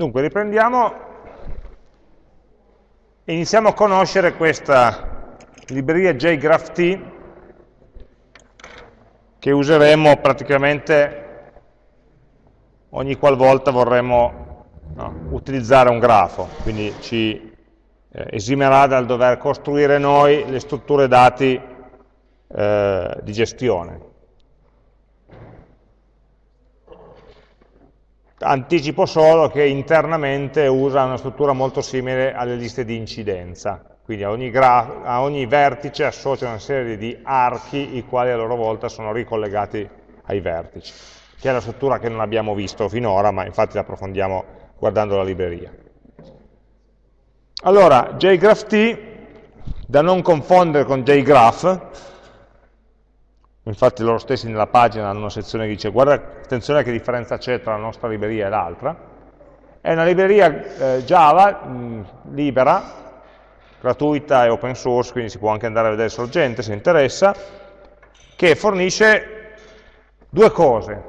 Dunque, riprendiamo e iniziamo a conoscere questa libreria JGraphT che useremo praticamente ogni qualvolta vorremmo no, utilizzare un grafo, quindi ci eh, esimerà dal dover costruire noi le strutture dati eh, di gestione. Anticipo solo che internamente usa una struttura molto simile alle liste di incidenza, quindi a ogni, a ogni, vertice associa una serie di archi i quali a loro volta sono ricollegati ai vertici, che è la struttura che non abbiamo visto finora, ma infatti la approfondiamo guardando la libreria. Allora, JGraphT, da non confondere con JGraph, infatti loro stessi nella pagina hanno una sezione che dice guarda attenzione che differenza c'è tra la nostra libreria e l'altra, è una libreria eh, Java mh, libera, gratuita e open source, quindi si può anche andare a vedere sorgente se interessa, che fornisce due cose,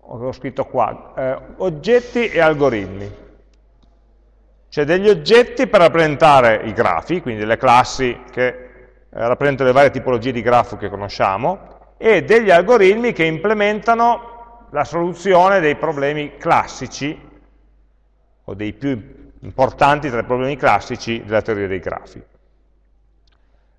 ho scritto qua, eh, oggetti e algoritmi. Cioè degli oggetti per rappresentare i grafi, quindi delle classi che eh, rappresenta le varie tipologie di grafo che conosciamo, e degli algoritmi che implementano la soluzione dei problemi classici, o dei più importanti tra i problemi classici della teoria dei grafi.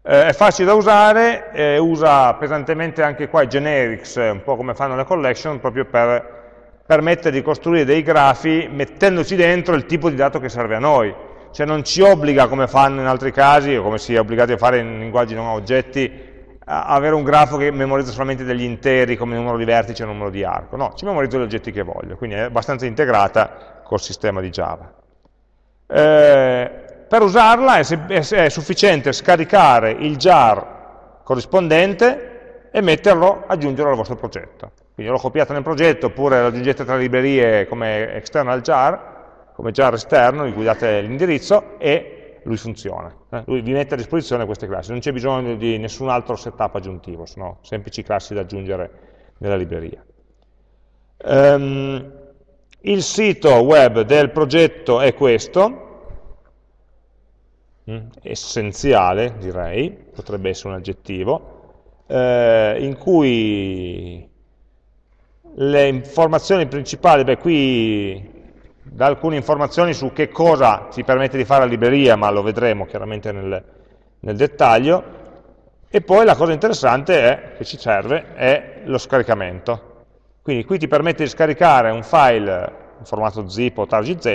Eh, è facile da usare, eh, usa pesantemente anche qua i generics, un po' come fanno le collection, proprio per permettere di costruire dei grafi mettendoci dentro il tipo di dato che serve a noi cioè non ci obbliga, come fanno in altri casi, o come si è obbligati a fare in linguaggi non oggetti, a avere un grafo che memorizza solamente degli interi come numero di vertici e numero di arco. No, ci memorizzo gli oggetti che voglio, quindi è abbastanza integrata col sistema di Java. Eh, per usarla è, è, sufficiente scaricare il jar corrispondente e metterlo, aggiungerlo al vostro progetto. Quindi l'ho copiato nel progetto oppure lo aggiungete tra librerie come external jar come jar esterno, cui date l'indirizzo, e lui funziona. Eh? Lui vi mette a disposizione queste classi, non c'è bisogno di nessun altro setup aggiuntivo, sono semplici classi da aggiungere nella libreria. Um, il sito web del progetto è questo, mm, essenziale direi, potrebbe essere un aggettivo, eh, in cui le informazioni principali, beh qui da alcune informazioni su che cosa ci permette di fare la libreria, ma lo vedremo chiaramente nel, nel dettaglio, e poi la cosa interessante è, che ci serve è lo scaricamento. Quindi qui ti permette di scaricare un file in formato zip o targz,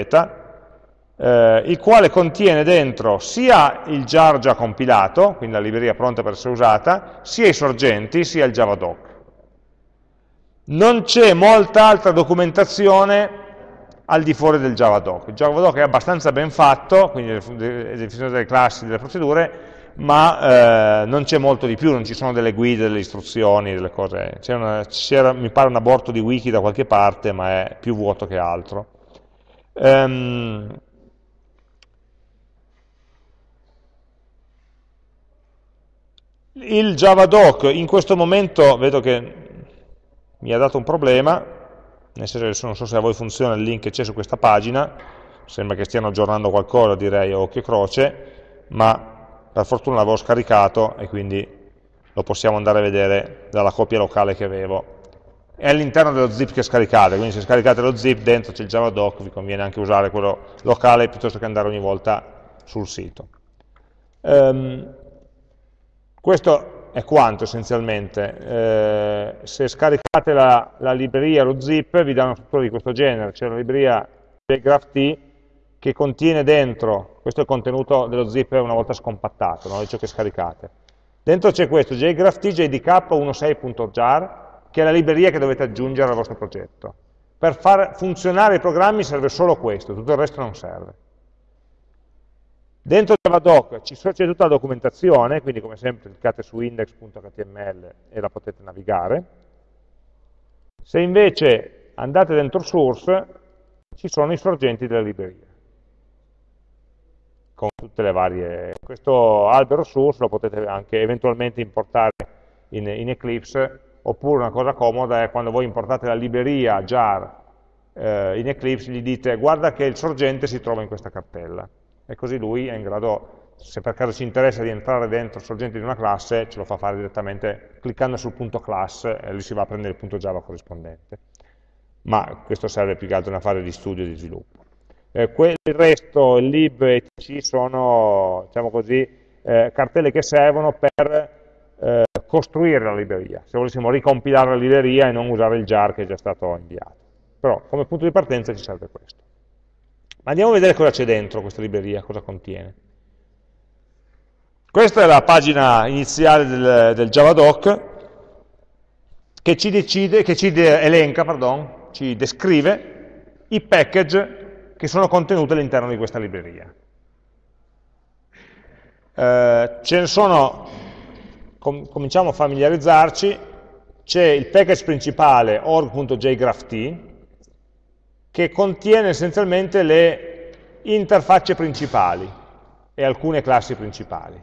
eh, il quale contiene dentro sia il jar già compilato, quindi la libreria pronta per essere usata, sia i sorgenti, sia il javadoc. Non c'è molta altra documentazione al di fuori del Javadoc. Il Javadoc è abbastanza ben fatto, quindi le definizioni delle classi, delle procedure, ma eh, non c'è molto di più, non ci sono delle guide, delle istruzioni, delle cose. C'era, mi pare un aborto di wiki da qualche parte, ma è più vuoto che altro. Um, il Javadoc in questo momento vedo che mi ha dato un problema, nel senso non so se a voi funziona il link che c'è su questa pagina, sembra che stiano aggiornando qualcosa direi o che croce, ma per fortuna l'avevo scaricato e quindi lo possiamo andare a vedere dalla copia locale che avevo. È all'interno dello zip che scaricate, quindi se scaricate lo zip dentro c'è il javadoc, vi conviene anche usare quello locale piuttosto che andare ogni volta sul sito. Um, questo è quanto essenzialmente. Eh, se scaricate la, la, libreria, lo zip, vi dà una struttura di questo genere, c'è la libreria JGraphT che contiene dentro, questo è il contenuto dello zip una volta scompattato, no? di ciò che scaricate. Dentro c'è questo, JGraphT jdk16.jar, che è la libreria che dovete aggiungere al vostro progetto. Per far funzionare i programmi serve solo questo, tutto il resto non serve. Dentro Javadoc c'è tutta la documentazione, quindi come sempre cliccate su index.html e la potete navigare. Se invece andate dentro source, ci sono i sorgenti della libreria, con tutte le varie... Questo albero source lo potete anche eventualmente importare in, in Eclipse, oppure una cosa comoda è quando voi importate la libreria jar eh, in Eclipse gli dite guarda che il sorgente si trova in questa cartella e così lui è in grado, se per caso ci interessa di entrare dentro il sorgente di una classe, ce lo fa fare direttamente cliccando sul punto class e lì si va a prendere il punto Java corrispondente. Ma questo serve più che altro una fase di studio e di sviluppo. Eh, il resto, il lib e tc sono, diciamo così, eh, cartelle che servono per eh, costruire la libreria, se volessimo ricompilare la libreria e non usare il jar che è già stato inviato. Però come punto di partenza ci serve questo. Ma andiamo a vedere cosa c'è dentro questa libreria, cosa contiene. Questa è la pagina iniziale del, del Javadoc che ci, decide, che ci elenca, pardon, ci descrive i package che sono contenuti all'interno di questa libreria. Eh, ce ne sono, com cominciamo a familiarizzarci, c'è il package principale org.jgrapht, che contiene essenzialmente le interfacce principali e alcune classi principali,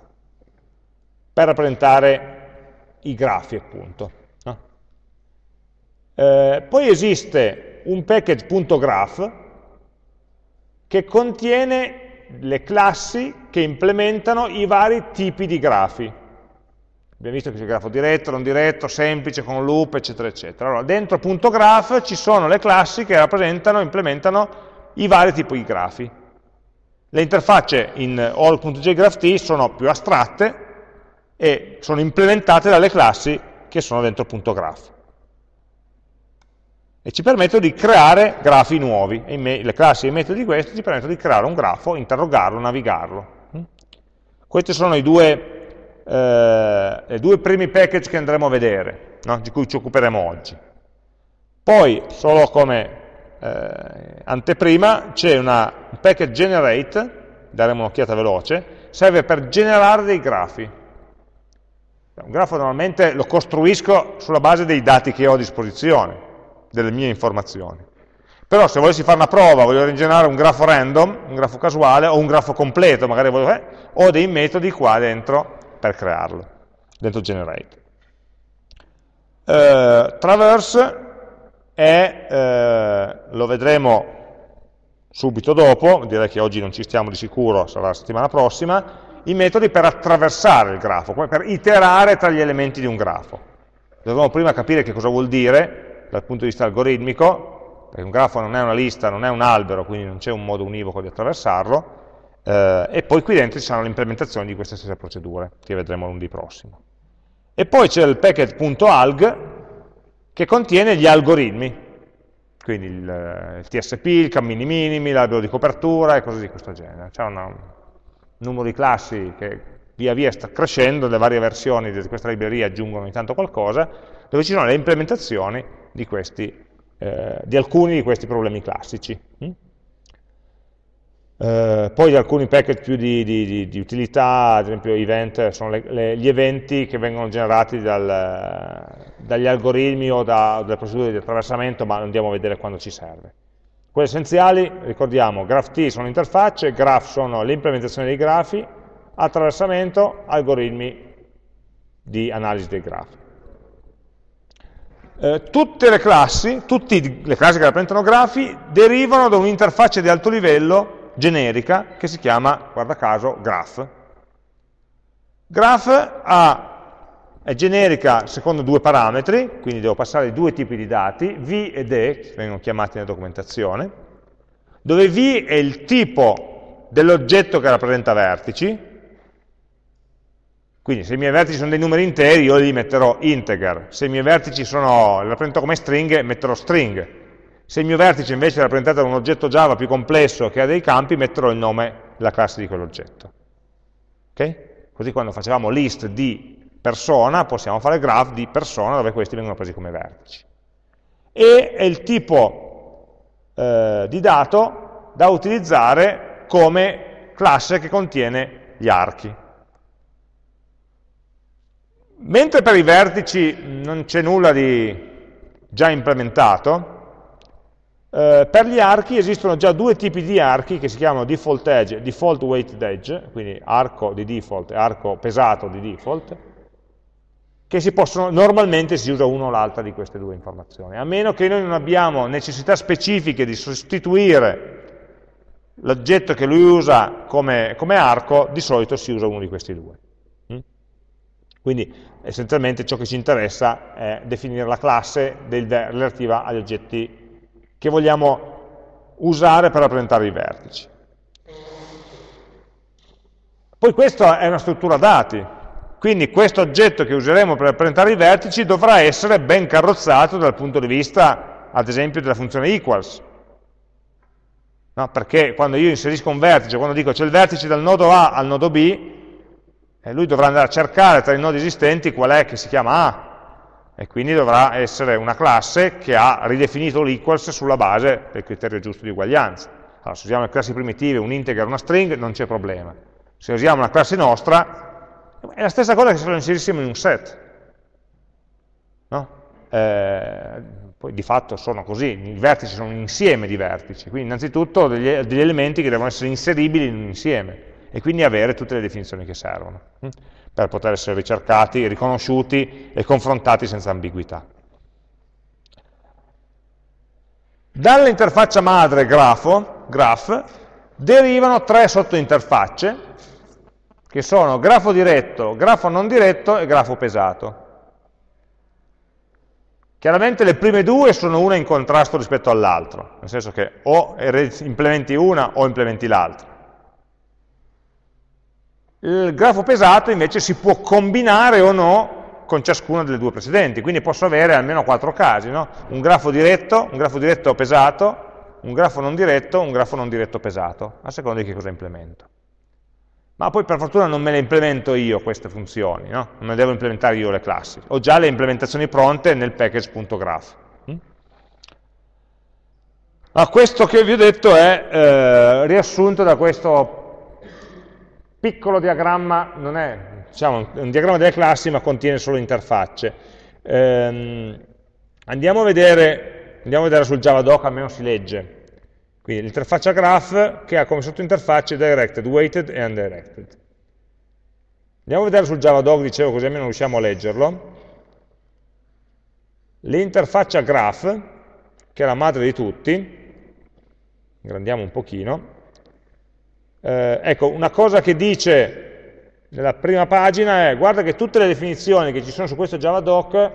per rappresentare i grafi appunto. No? Eh, poi esiste un package.graph che contiene le classi che implementano i vari tipi di grafi. Abbiamo visto che c'è grafo diretto, non diretto, semplice, con loop, eccetera, eccetera. Allora, dentro .graph ci sono le classi che rappresentano, implementano i vari tipi di grafi. Le interfacce in all.jgrapht sono più astratte e sono implementate dalle classi che sono dentro .graph. E ci permettono di creare grafi nuovi. le classi e i metodi di questi ci permettono di creare un grafo, interrogarlo, navigarlo. Questi sono i due eh, due primi package che andremo a vedere, no? di cui ci occuperemo oggi. Poi, solo come eh, anteprima, c'è un package generate, daremo un'occhiata veloce, serve per generare dei grafi. Un grafo normalmente lo costruisco sulla base dei dati che ho a disposizione, delle mie informazioni. Però se volessi fare una prova, voglio generare un grafo random, un grafo casuale, o un grafo completo, magari voglio, eh, ho dei metodi qua dentro per crearlo, dentro generate. Eh, traverse è, eh, lo vedremo subito dopo, direi che oggi non ci stiamo di sicuro, sarà la settimana prossima, i metodi per attraversare il grafo, per iterare tra gli elementi di un grafo. Dobbiamo prima capire che cosa vuol dire dal punto di vista algoritmico, perché un grafo non è una lista, non è un albero, quindi non c'è un modo univoco di attraversarlo, eh, e poi qui dentro ci saranno le implementazioni di queste stesse procedure, che vedremo lunedì prossimo. E poi c'è il packet.alg che contiene gli algoritmi, quindi il, il TSP, il cammini minimi, l'albero di copertura e cose di questo genere. C'è un numero di classi che via via sta crescendo, le varie versioni di questa libreria aggiungono ogni tanto qualcosa, dove ci sono le implementazioni di, questi, eh, di alcuni di questi problemi classici. Eh, poi alcuni package più di, di, di, utilità, ad esempio event, sono le, le, gli eventi che vengono generati dal, dagli algoritmi o da, dalle procedure di attraversamento, ma andiamo a vedere quando ci serve. Quelle essenziali, ricordiamo, graph-t sono interfacce, graph sono l'implementazione dei grafi, attraversamento, algoritmi di analisi dei grafi. Eh, tutte le classi, tutte le classi che rappresentano grafi, derivano da un'interfaccia di alto livello generica che si chiama, guarda caso, graph. Graph ha, è generica secondo due parametri, quindi devo passare due tipi di dati, v ed e, che vengono chiamati nella documentazione, dove v è il tipo dell'oggetto che rappresenta vertici, quindi se i miei vertici sono dei numeri interi, io li metterò integer, se i miei vertici sono, li rappresento come stringhe, metterò string, se il mio vertice invece è rappresentato da un oggetto Java più complesso che ha dei campi, metterò il nome della classe di quell'oggetto. Okay? Così quando facevamo list di persona, possiamo fare graph di persona dove questi vengono presi come vertici. E è il tipo eh, di dato da utilizzare come classe che contiene gli archi. Mentre per i vertici non c'è nulla di già implementato, eh, per gli archi esistono già due tipi di archi che si chiamano default edge e default weighted edge, quindi arco di default e arco pesato di default, che si possono, normalmente si usa una o l'altra di queste due informazioni, a meno che noi non abbiamo necessità specifiche di sostituire l'oggetto che lui usa come, come, arco, di solito si usa uno di questi due. Mm? Quindi essenzialmente ciò che ci interessa è definire la classe del, relativa agli oggetti che vogliamo usare per rappresentare i vertici. Poi questa è una struttura dati, quindi questo oggetto che useremo per rappresentare i vertici dovrà essere ben carrozzato dal punto di vista, ad esempio, della funzione equals. No? Perché quando io inserisco un vertice, quando dico c'è il vertice dal nodo A al nodo B, eh, lui dovrà andare a cercare tra i nodi esistenti qual è che si chiama A, e quindi dovrà essere una classe che ha ridefinito l'equals sulla base del criterio giusto di uguaglianza. Allora, se usiamo le classi primitive, un integer, una string, non c'è problema. Se usiamo una classe nostra, è la stessa cosa che se lo inserissimo in un set. No? Eh, poi di fatto sono così, i vertici sono un insieme di vertici, quindi innanzitutto degli, degli elementi che devono essere inseribili in un insieme e quindi avere tutte le definizioni che servono? Per poter essere ricercati, riconosciuti e confrontati senza ambiguità. Dall'interfaccia madre grafo, graph derivano tre sottointerfacce che sono grafo diretto, grafo non diretto e grafo pesato. Chiaramente le prime due sono una in contrasto rispetto all'altro, nel senso che o implementi una o implementi l'altra. Il grafo pesato invece si può combinare o no con ciascuna delle due precedenti, quindi posso avere almeno quattro casi, no? un grafo diretto, un grafo diretto pesato, un grafo non diretto, un grafo non diretto pesato, a seconda di che cosa implemento ma poi per fortuna non me le implemento io queste funzioni, no? non le devo implementare io le classi, ho già le implementazioni pronte nel package.graph. Mm? Ah, questo che vi ho detto è eh, riassunto da questo piccolo diagramma, non è diciamo, un diagramma delle classi ma contiene solo interfacce. Eh, andiamo, a vedere, andiamo a vedere sul Javadoc, almeno si legge. Quindi l'interfaccia graph che ha come sottointerfacce directed, weighted e undirected. Andiamo a vedere sul Javadoc, dicevo così almeno riusciamo a leggerlo. L'interfaccia graph, che è la madre di tutti, ingrandiamo un pochino, eh, ecco, una cosa che dice nella prima pagina è guarda che tutte le definizioni che ci sono su questo Javadoc,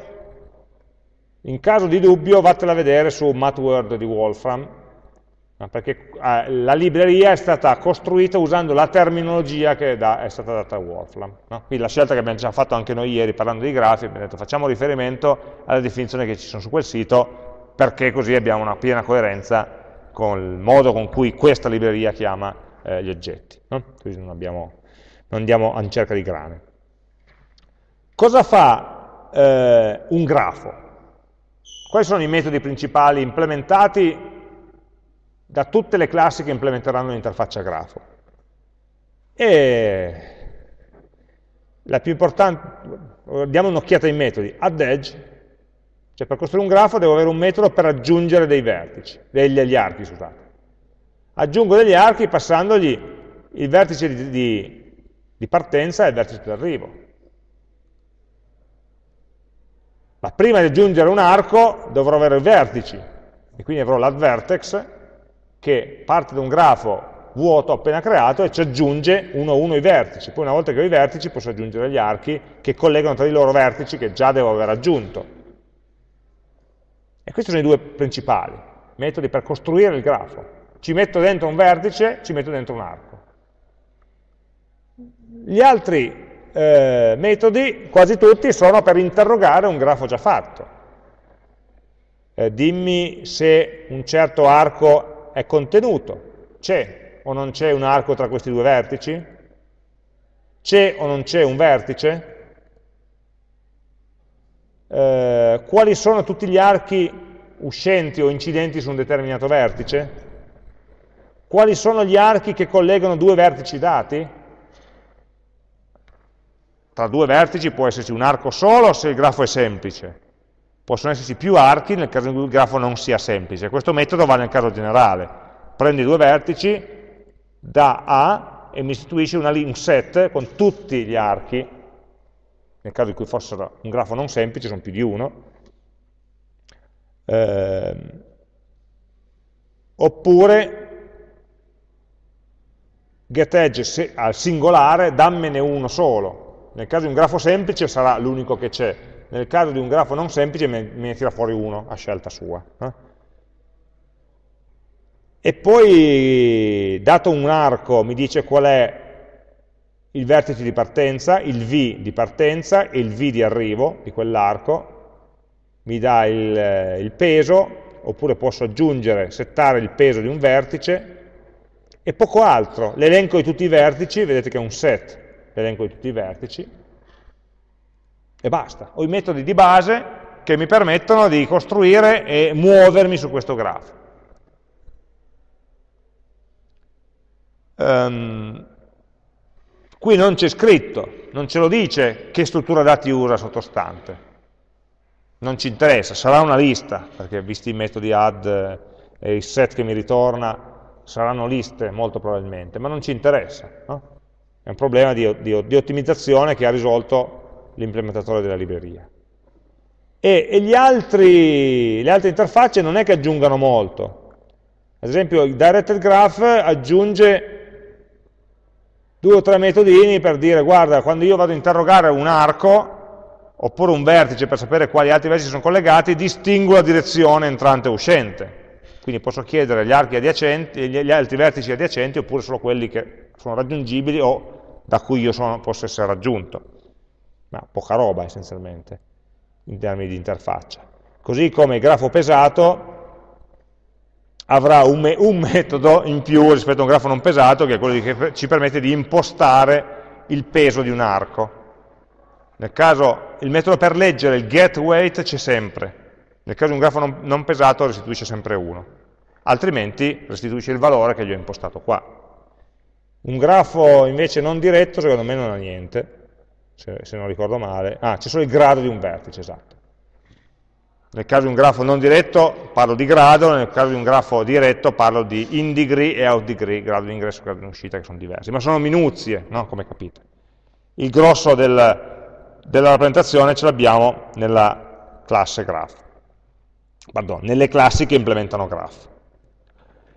in caso di dubbio vattela a vedere su MathWord di Wolfram, perché eh, la libreria è stata costruita usando la terminologia che è stata data a Wolfram. No? Quindi la scelta che abbiamo già fatto anche noi ieri parlando di grafi, abbiamo detto facciamo riferimento alle definizioni che ci sono su quel sito, perché così abbiamo una piena coerenza con il modo con cui questa libreria chiama eh, gli oggetti. No? Così non, abbiamo, non, andiamo in cerca di grane. Cosa fa eh, un grafo? Quali sono i metodi principali implementati da tutte le classi che implementeranno l'interfaccia grafo. E la più importante, diamo un'occhiata ai metodi, add edge, cioè per costruire un grafo devo avere un metodo per aggiungere dei vertici, degli archi, scusate. Aggiungo degli archi passandogli il vertice di, di, di partenza e il vertice di arrivo. Ma prima di aggiungere un arco dovrò avere i vertici, e quindi avrò l'add vertex, che parte da un grafo vuoto appena creato e ci aggiunge uno a uno i vertici. Poi una volta che ho i vertici posso aggiungere gli archi che collegano tra di loro vertici che già devo aver aggiunto. E questi sono i due principali metodi per costruire il grafo. Ci metto dentro un vertice, ci metto dentro un arco. Gli altri eh, metodi, quasi tutti, sono per interrogare un grafo già fatto. Eh, dimmi se un certo arco è contenuto. C'è o non c'è un arco tra questi due vertici? C'è o non c'è un vertice? Eh, quali sono tutti gli archi uscenti o incidenti su un determinato vertice? Quali sono gli archi che collegano due vertici dati? Tra due vertici può esserci un arco solo se il grafo è semplice, possono esserci più archi nel caso in cui il grafo non sia semplice. Questo metodo va nel caso generale. Prendi due vertici da A e mi istituisce una, un set con tutti gli archi nel caso in cui fossero un grafo non semplice, sono più di uno, eh, oppure getEdge al singolare, dammene uno solo. Nel caso di un grafo semplice sarà l'unico che c'è, nel caso di un grafo non semplice me, ne tira fuori uno a scelta sua. Eh? E poi, dato un arco, mi dice qual è il vertice di partenza, il V di partenza e il V di arrivo di quell'arco, mi dà il, il peso, oppure posso aggiungere, settare il peso di un vertice, e poco altro. L'elenco di tutti i vertici, vedete che è un set, l'elenco di tutti i vertici, e basta. Ho i metodi di base che mi permettono di costruire e muovermi su questo grafo. Um, qui non c'è scritto, non ce lo dice che struttura dati usa sottostante. Non ci interessa, sarà una lista, perché visti i metodi add e il set che mi ritorna, saranno liste molto probabilmente, ma non ci interessa. No? È un problema di, di, di, ottimizzazione che ha risolto l'implementatore della libreria. E, e altri, le altre interfacce non è che aggiungano molto. Ad esempio il directed graph aggiunge due o tre metodini per dire guarda, quando io vado a interrogare un arco, oppure un vertice per sapere quali altri vertici sono collegati, distingo la direzione entrante e uscente quindi posso chiedere gli archi adiacenti, gli altri vertici adiacenti oppure solo quelli che sono raggiungibili o da cui io sono, posso essere raggiunto. Ma poca roba essenzialmente, in termini di interfaccia. Così come il grafo pesato avrà un, me un metodo in più rispetto a un grafo non pesato, che è quello che ci permette di impostare il peso di un arco. Nel caso, il metodo per leggere il getWeight c'è sempre, nel caso di un grafo non, non pesato restituisce sempre 1 altrimenti restituisce il valore che gli ho impostato qua. Un grafo invece non diretto secondo me non ha niente, se, se non ricordo male. Ah, c'è solo il grado di un vertice, esatto. Nel caso di un grafo non diretto parlo di grado, nel caso di un grafo diretto parlo di in degree e out degree, grado di ingresso e grado di uscita che sono diversi, ma sono minuzie, no? come capite. Il grosso del, della rappresentazione ce l'abbiamo nella classe graph, pardon, nelle classi che implementano graph.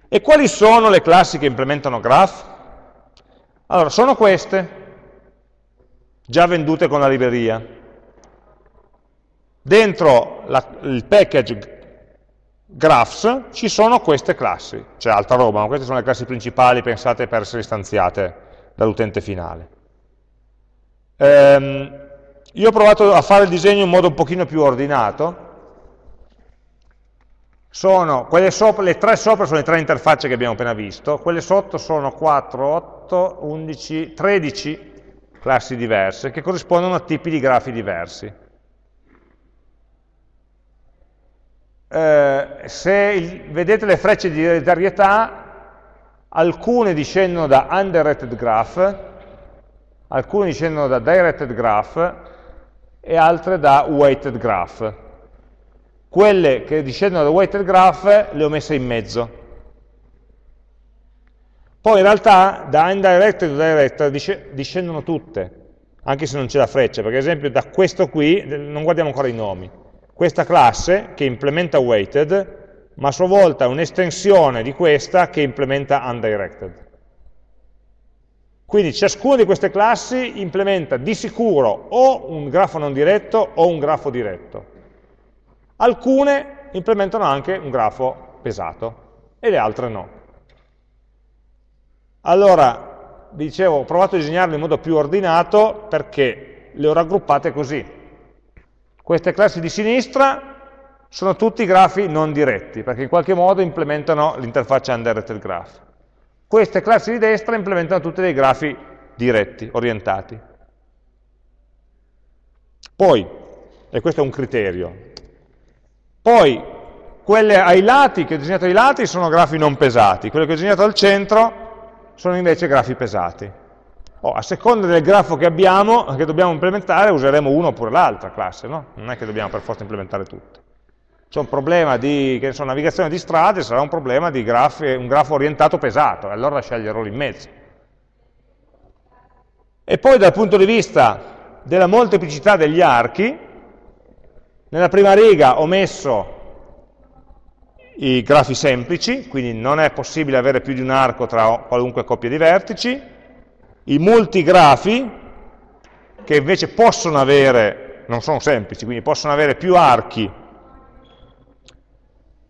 E quali sono le classi che implementano graph? Allora, sono queste, già vendute con la libreria. Dentro la, il package graphs ci sono queste classi, c'è altra roba, ma queste sono le classi principali pensate per essere istanziate dall'utente finale. Ehm, io ho provato a fare il disegno in modo un pochino più ordinato, sono, sopra, le tre sopra sono le tre interfacce che abbiamo appena visto, quelle sotto sono 4, 8, 11, 13 classi diverse che corrispondono a tipi di grafi diversi. Eh, se il, vedete le frecce di ereditarietà, alcune discendono da undirected graph, alcune discendono da directed graph e altre da weighted graph quelle che discendono da weighted graph le ho messe in mezzo. Poi in realtà da undirected a directed discendono tutte, anche se non c'è la freccia, perché ad esempio da questo qui, non guardiamo ancora i nomi, questa classe che implementa weighted, ma a sua volta un'estensione di questa che implementa undirected. Quindi ciascuna di queste classi implementa di sicuro o un grafo non diretto o un grafo diretto. Alcune implementano anche un grafo pesato e le altre no. Allora, vi dicevo, ho provato a disegnarle in modo più ordinato perché le ho raggruppate così. Queste classi di sinistra sono tutti grafi non diretti, perché in qualche modo implementano l'interfaccia undirected graph. Queste classi di destra implementano tutti dei grafi diretti, orientati. Poi, e questo è un criterio, poi, quelle ai lati, che ho disegnato ai lati, sono grafi non pesati, quelle che ho disegnato al centro sono invece grafi pesati. Oh, a seconda del grafo che abbiamo, che dobbiamo implementare, useremo uno oppure l'altra classe, no? Non è che dobbiamo per forza implementare tutte. C'è un problema di so, navigazione di strade, sarà un problema di grafi, un grafo orientato pesato, e allora sceglierò lì in mezzo. E poi dal punto di vista della molteplicità degli archi, nella prima riga ho messo i grafi semplici, quindi non è possibile avere più di un arco tra qualunque coppia di vertici, i multigrafi, che invece possono avere, non sono semplici, quindi possono avere più archi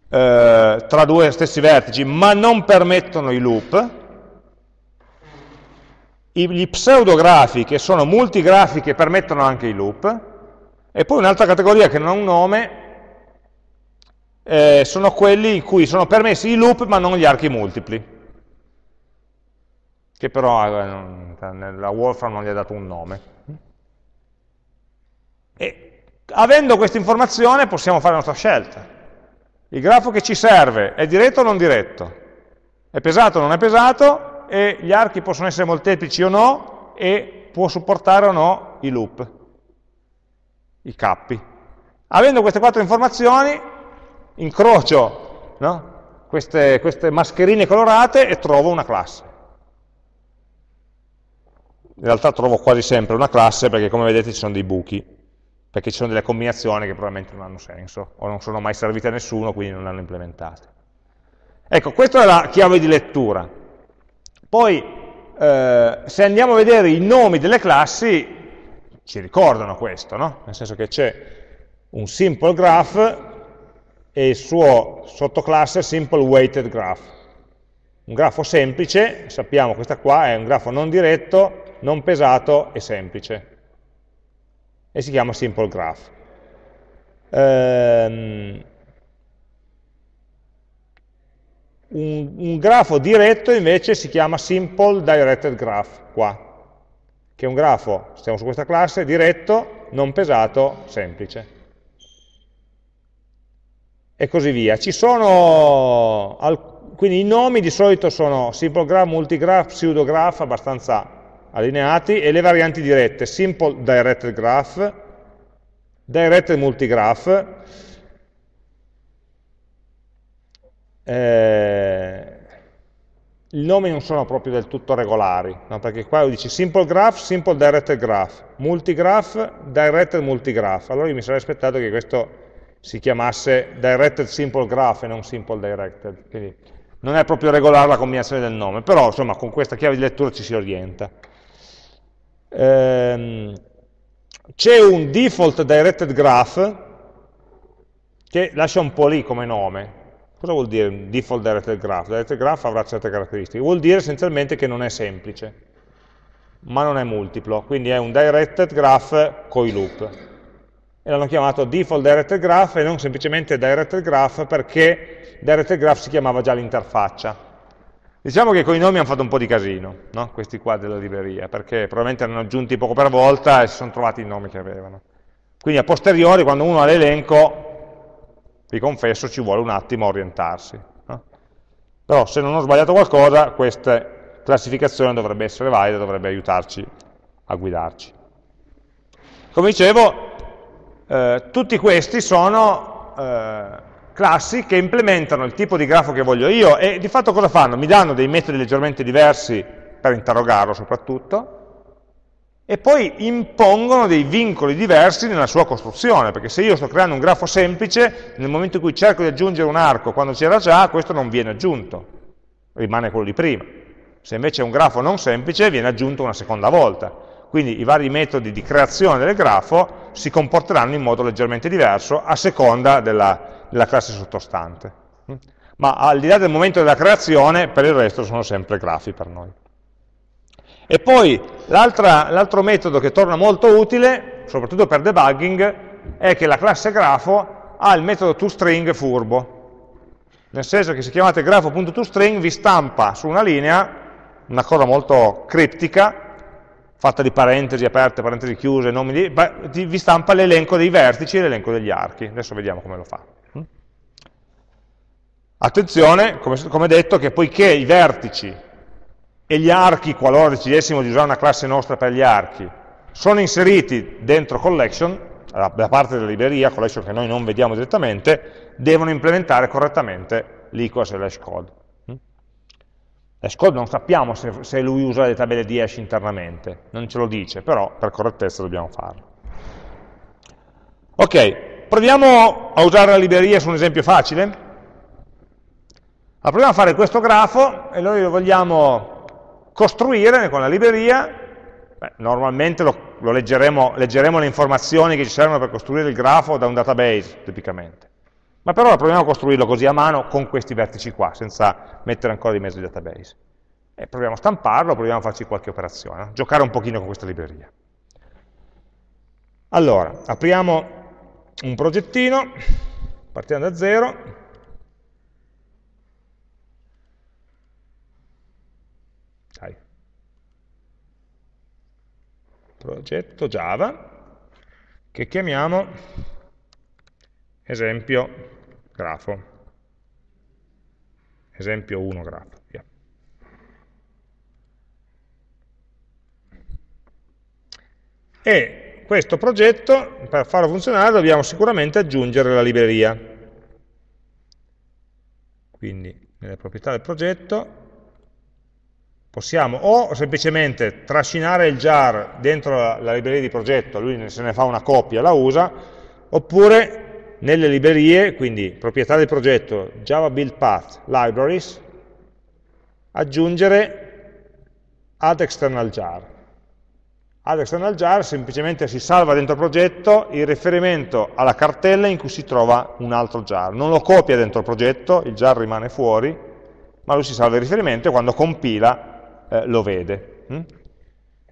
eh, tra due stessi vertici, ma non permettono i loop, gli pseudografi, che sono multigrafi che permettono anche i loop, e poi un'altra categoria che non ha un nome, eh, sono quelli in cui sono permessi i loop ma non gli archi multipli che però eh, nella Wolfram non gli ha dato un nome. E avendo questa informazione possiamo fare la nostra scelta. Il grafo che ci serve è diretto o non diretto? È pesato o non è pesato? E gli archi possono essere molteplici o no? E può supportare o no i loop, i cappi. Avendo queste quattro informazioni, incrocio no? queste, queste mascherine colorate e trovo una classe in realtà trovo quasi sempre una classe perché come vedete ci sono dei buchi, perché ci sono delle combinazioni che probabilmente non hanno senso, o non sono mai servite a nessuno, quindi non le hanno implementate. Ecco, questa è la chiave di lettura. Poi, eh, se andiamo a vedere i nomi delle classi, ci ricordano questo, no? Nel senso che c'è un simple graph e il suo sottoclasse simple weighted graph. Un grafo semplice, sappiamo questa qua è un grafo non diretto non pesato e semplice. E si chiama simple graph. Um, un, un, grafo diretto invece si chiama simple directed graph, qua, che è un grafo, stiamo su questa classe, diretto, non pesato, semplice. E così via. Ci sono, quindi i nomi di solito sono simple graph, multigraph, pseudograph, abbastanza allineati e le varianti dirette, simple directed graph, directed multigraph, eh, i nomi non sono proprio del tutto regolari, no? perché qua dice simple graph, simple directed graph, multigraph, directed multigraph, allora io mi sarei aspettato che questo si chiamasse directed simple graph e non simple directed, quindi non è proprio regolare la combinazione del nome, però insomma con questa chiave di lettura ci si orienta ehm, c'è un default directed graph che lascia un po' lì come nome. Cosa vuol dire default directed graph? Directed graph avrà certe caratteristiche. Vuol dire essenzialmente che non è semplice, ma non è multiplo. Quindi è un directed graph con i loop. E l'hanno chiamato default directed graph e non semplicemente directed graph perché directed graph si chiamava già l'interfaccia. Diciamo che con i nomi hanno fatto un po' di casino, no? questi qua della libreria, perché probabilmente hanno aggiunti poco per volta e si sono trovati i nomi che avevano. Quindi a posteriori, quando uno ha l'elenco, vi confesso, ci vuole un attimo orientarsi. No? Però se non ho sbagliato qualcosa, questa classificazione dovrebbe essere valida, dovrebbe aiutarci a guidarci. Come dicevo, eh, tutti questi sono... Eh, classi che implementano il tipo di grafo che voglio io e di fatto cosa fanno? Mi danno dei metodi leggermente diversi per interrogarlo soprattutto e poi impongono dei vincoli diversi nella sua costruzione, perché se io sto creando un grafo semplice, nel momento in cui cerco di aggiungere un arco quando c'era già, questo non viene aggiunto, rimane quello di prima. Se invece è un grafo non semplice, viene aggiunto una seconda volta. Quindi i vari metodi di creazione del grafo si comporteranno in modo leggermente diverso a seconda della, della classe sottostante. Ma al di là del momento della creazione, per il resto sono sempre grafi per noi. E poi l'altro metodo che torna molto utile, soprattutto per debugging, è che la classe grafo ha il metodo toString furbo. Nel senso che se chiamate grafo.toString vi stampa su una linea una cosa molto criptica, fatta di parentesi aperte, parentesi chiuse, nomi di, vi stampa l'elenco dei vertici e l'elenco degli archi. Adesso vediamo come lo fa. Attenzione, come, come detto, che poiché i vertici e gli archi, qualora decidessimo di usare una classe nostra per gli archi, sono inseriti dentro collection, da parte della libreria, collection che noi non vediamo direttamente, devono implementare correttamente l'equal slash code. Xcode non sappiamo se, se, lui usa le tabelle di hash internamente, non ce lo dice, però per correttezza dobbiamo farlo. Ok, proviamo a usare la libreria su un esempio facile. Allora, proviamo a fare questo grafo e noi lo vogliamo costruire con la libreria. Beh, normalmente lo, lo leggeremo, leggeremo le informazioni che ci servono per costruire il grafo da un database, tipicamente. Ma per ora proviamo a costruirlo così a mano con questi vertici qua, senza mettere ancora di mezzo il database. E proviamo a stamparlo, proviamo a farci qualche operazione, no? giocare un pochino con questa libreria. Allora, apriamo un progettino, partiamo da zero, progetto Java, che chiamiamo esempio grafo, esempio 1 grafo. Via. E questo progetto, per farlo funzionare, dobbiamo sicuramente aggiungere la libreria. Quindi, nelle proprietà del progetto, possiamo o semplicemente trascinare il jar dentro la, la libreria di progetto, lui se ne fa una copia, la usa, oppure nelle librerie, quindi proprietà del progetto, Java Build Path, Libraries, aggiungere add external jar. Add external jar semplicemente si salva dentro il progetto il riferimento alla cartella in cui si trova un altro jar. Non lo copia dentro il progetto, il jar rimane fuori, ma lui si salva il riferimento e quando compila eh, lo vede. Hm?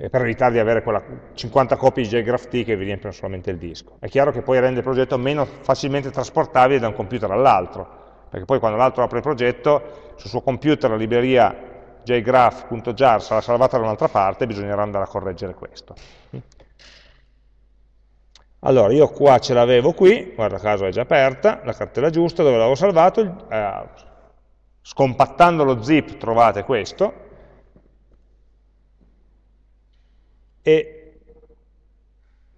per evitare di avere quella 50 copie di JGraphT che vi riempiono solamente il disco. È chiaro che poi rende il progetto meno facilmente trasportabile da un computer all'altro, perché poi quando l'altro apre il progetto, sul suo computer la libreria jgraph.jar sarà salvata da un'altra parte e bisognerà andare a correggere questo. Allora, io qua ce l'avevo qui, guarda caso è già aperta, la cartella giusta, dove l'avevo salvato, eh, scompattando lo zip trovate questo, e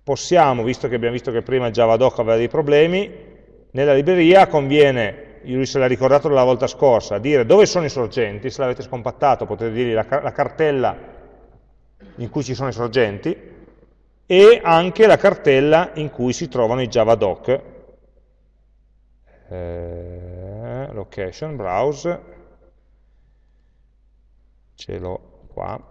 possiamo, visto che abbiamo visto che prima Javadoc aveva dei problemi, nella libreria conviene, lui se l'ha ricordato la volta scorsa, dire dove sono i sorgenti, se l'avete scompattato potete dirgli la, la cartella in cui ci sono i sorgenti e anche la cartella in cui si trovano i javadoc, eh, location, browse, ce l'ho qua,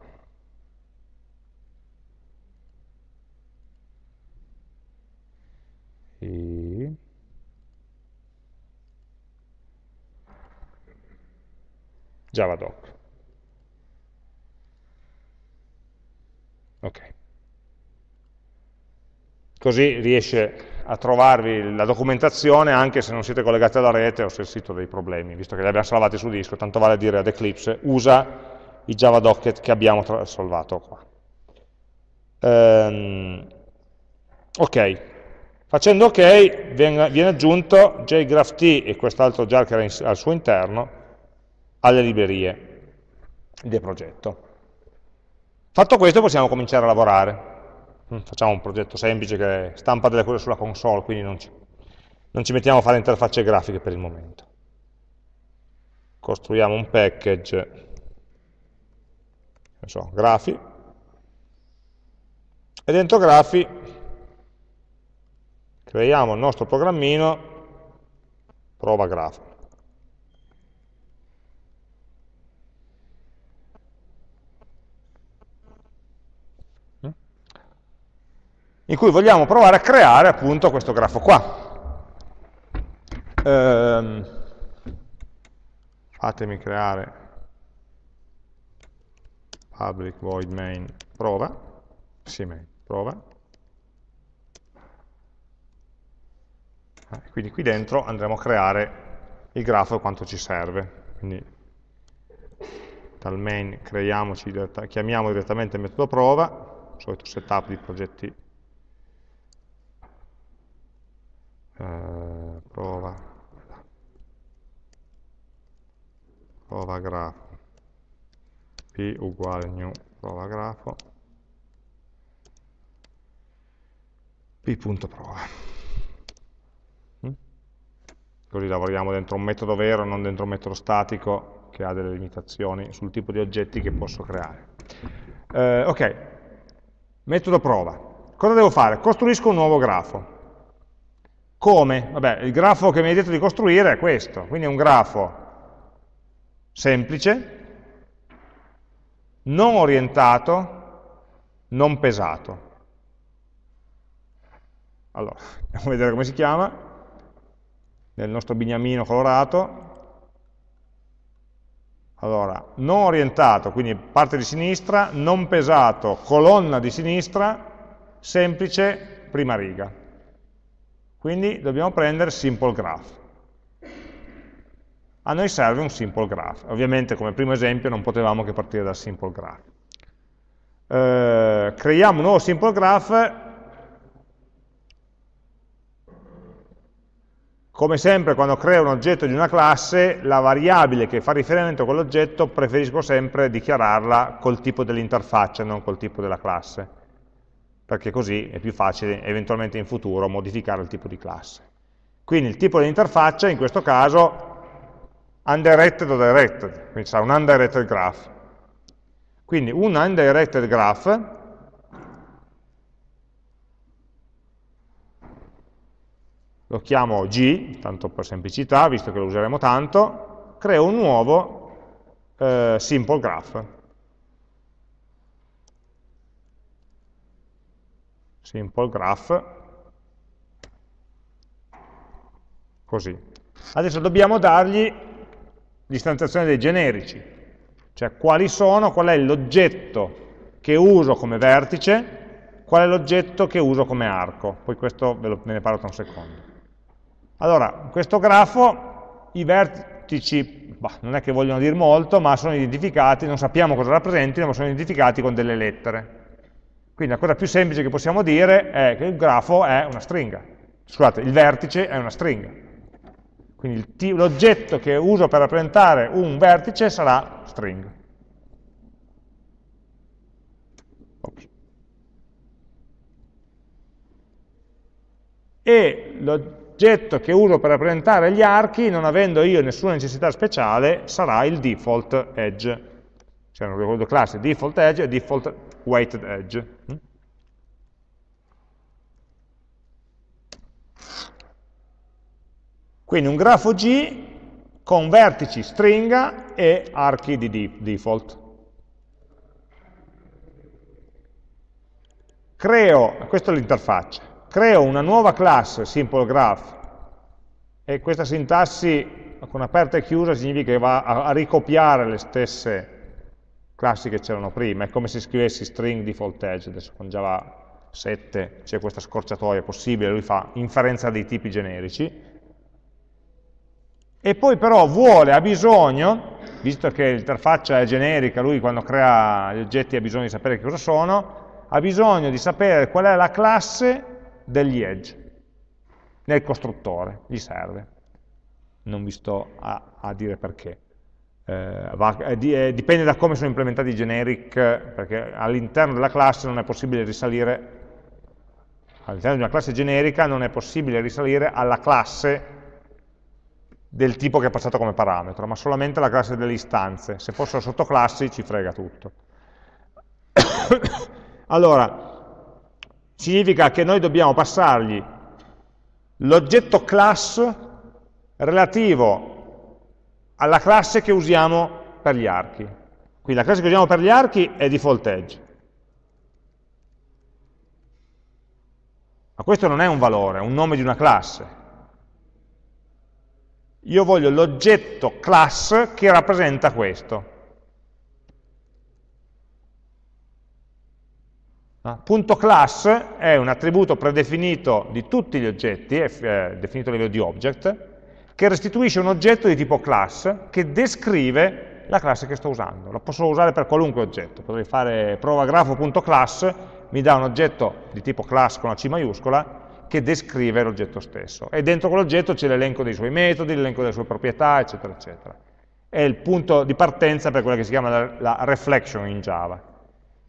e javadoc. Ok. Così riesce a trovarvi la documentazione anche se non siete collegati alla rete o se il sito ha dei problemi, visto che li abbiamo salvati su disco, tanto vale dire ad Eclipse, usa i javadoc che abbiamo salvato qua. Um, ok, Facendo ok viene, aggiunto jgraph e quest'altro jar che era in, al suo interno alle librerie del progetto. Fatto questo possiamo cominciare a lavorare. Mm, facciamo un progetto semplice che stampa delle cose sulla console, quindi non ci, non ci mettiamo a fare interfacce grafiche per il momento. Costruiamo un package, so, grafi, e dentro grafi creiamo il nostro programmino prova grafo. in cui vogliamo provare a creare appunto questo grafo qua. Ehm, fatemi creare public void main prova, sì, main, prova, quindi qui dentro andremo a creare il grafo e quanto ci serve. Quindi dal main diretta, chiamiamo direttamente il metodo prova, solito setup di progetti. Eh, prova, prova grafo, p uguale new prova grafo, p.prova così lavoriamo dentro un metodo vero, non dentro un metodo statico, che ha delle limitazioni sul tipo di oggetti che posso creare. Eh, ok, metodo prova. Cosa devo fare? Costruisco un nuovo grafo. Come? Vabbè, il grafo che mi hai detto di costruire è questo, quindi è un grafo semplice, non orientato, non pesato. Allora, andiamo a vedere come si chiama, nel nostro bignamino colorato. Allora, non orientato, quindi parte di sinistra, non pesato, colonna di sinistra, semplice, prima riga. Quindi dobbiamo prendere simple graph. A noi serve un simple graph. Ovviamente come primo esempio non potevamo che partire dal simple graph. Eh, creiamo un nuovo simple graph. Come sempre quando creo un oggetto di una classe, la variabile che fa riferimento a quell'oggetto preferisco sempre dichiararla col tipo dell'interfaccia, non col tipo della classe perché così è più facile eventualmente in futuro modificare il tipo di classe. Quindi il tipo di interfaccia in questo caso undirected o directed, quindi sarà un undirected graph. Quindi un undirected graph lo chiamo G, tanto per semplicità, visto che lo useremo tanto, creo un nuovo eh, simple graph. simple graph, così. Adesso dobbiamo dargli l'istanziazione dei generici, cioè quali sono, qual è l'oggetto che uso come vertice, qual è l'oggetto che uso come arco, poi questo ve, lo, ve ne parlo tra un secondo. Allora, in questo grafo i vertici, bah, non è che vogliono dire molto, ma sono identificati, non sappiamo cosa rappresentino, ma sono identificati con delle lettere. Quindi la cosa più semplice che possiamo dire è che il grafo è una stringa. Scusate, il vertice è una stringa. Quindi l'oggetto che uso per rappresentare un vertice sarà string. Ops. E l'oggetto che uso per rappresentare gli archi, non avendo io nessuna necessità speciale, sarà il default edge. C'erano due classi, default edge e default weighted edge. Mm? Quindi un grafo G con vertici stringa e archi di default. Creo, questa è l'interfaccia, creo una nuova classe simple graph e questa sintassi con aperta e chiusa significa che va a ricopiare le stesse classi che c'erano prima, è come se scrivessi string default edge, adesso con Java 7 c'è questa scorciatoia possibile, lui fa inferenza dei tipi generici, e poi però vuole, ha bisogno, visto che l'interfaccia è generica, lui quando crea gli oggetti ha bisogno di sapere che cosa sono, ha bisogno di sapere qual è la classe degli edge nel costruttore, gli serve. Non vi sto a, a dire perché eh, va, eh, dipende da come sono implementati i generic, perché all'interno della classe non è possibile risalire, all'interno di una classe generica non è possibile risalire alla classe del tipo che è passato come parametro, ma solamente alla classe delle istanze. Se fossero sottoclassi ci frega tutto. allora, significa che noi dobbiamo passargli l'oggetto class relativo alla classe che usiamo per gli archi. Quindi la classe che usiamo per gli archi è default edge. Ma questo non è un valore, è un nome di una classe. Io voglio l'oggetto class che rappresenta questo. Punto class è un attributo predefinito di tutti gli oggetti, è eh, definito a livello di object, che restituisce un oggetto di tipo class che descrive la classe che sto usando. La posso usare per qualunque oggetto, potrei fare provagrafo.class, mi dà un oggetto di tipo class con la C maiuscola che descrive l'oggetto stesso. E dentro quell'oggetto c'è l'elenco dei suoi metodi, l'elenco delle sue proprietà, eccetera, eccetera. È il punto di partenza per quella che si chiama la reflection in Java.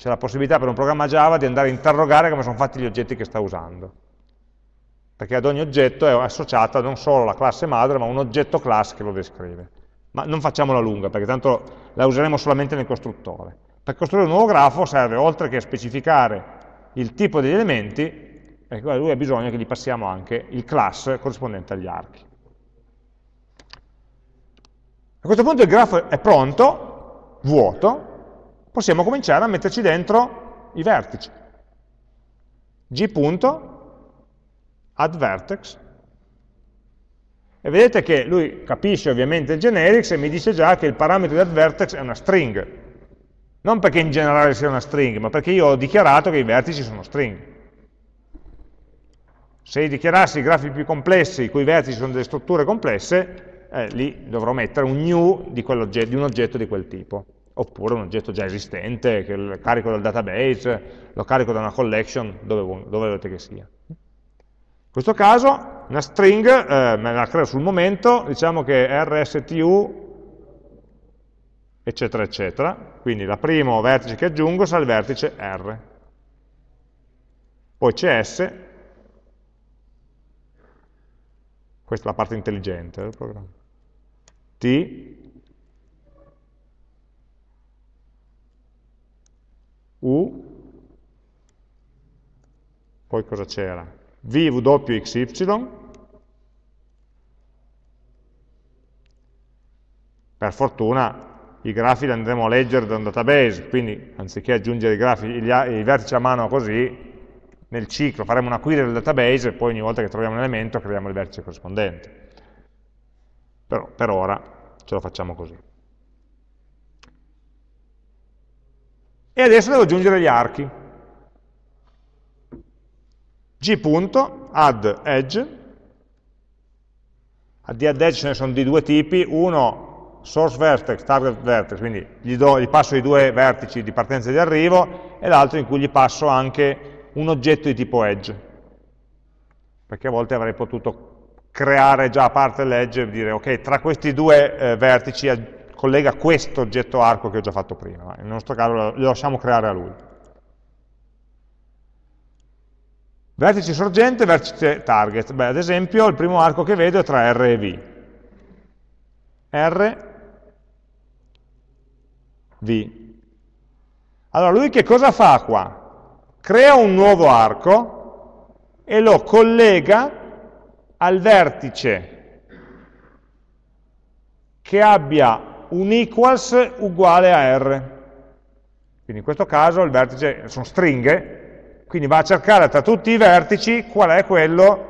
C'è la possibilità per un programma Java di andare a interrogare come sono fatti gli oggetti che sta usando perché ad ogni oggetto è associata non solo la classe madre, ma un oggetto class che lo descrive. ma non facciamola lunga, perché tanto la useremo solamente nel costruttore. Per costruire un nuovo grafo serve, oltre che specificare il tipo degli elementi, ecco, lui ha bisogno che gli passiamo anche il class corrispondente agli archi. A questo punto il grafo è pronto, vuoto, possiamo cominciare a metterci dentro i vertici. g.addVertex e vedete che lui capisce ovviamente il generics e mi dice già che il parametro di addVertex è una string. Non perché in generale sia una string, ma perché io ho dichiarato che i vertici sono string. Se dichiarassi i grafi più complessi, i cui vertici sono delle strutture complesse, eh, lì dovrò mettere un new di, di, un oggetto di quel tipo. Oppure un oggetto già esistente, che carico dal database, lo carico da una collection, dove, dove volete che sia. In questo caso una string eh, me la creo sul momento, diciamo che rstu eccetera eccetera, quindi il primo vertice che aggiungo sarà il vertice R. Poi cs, questa è la parte intelligente del programma, t, u, poi cosa c'era? VWXY, per fortuna i grafi li andremo a leggere da un database, quindi anziché aggiungere i, grafi, i vertici a mano così, nel ciclo faremo una query del database e poi ogni volta che troviamo un elemento creiamo il vertice corrispondente. Però per ora ce lo facciamo così. E adesso devo aggiungere gli archi. g.addEdge, di add edge ce ne sono di due tipi, uno source vertex, target vertex, quindi gli, do, gli passo i due vertici di partenza e di arrivo, e l'altro in cui gli passo anche un oggetto di tipo edge, perché a volte avrei potuto creare già a parte l'edge e dire ok, tra questi due eh, vertici collega questo oggetto arco che ho già fatto prima, nel nostro caso lo lasciamo creare a lui. Vertice sorgente, vertice target. Beh, ad esempio, il primo arco che vedo è tra R e V. R, V. Allora, lui che cosa fa qua? Crea un nuovo arco e lo collega al vertice che abbia un equals uguale a R. Quindi in questo caso il vertice sono stringhe, quindi va a cercare tra tutti i vertici qual è quello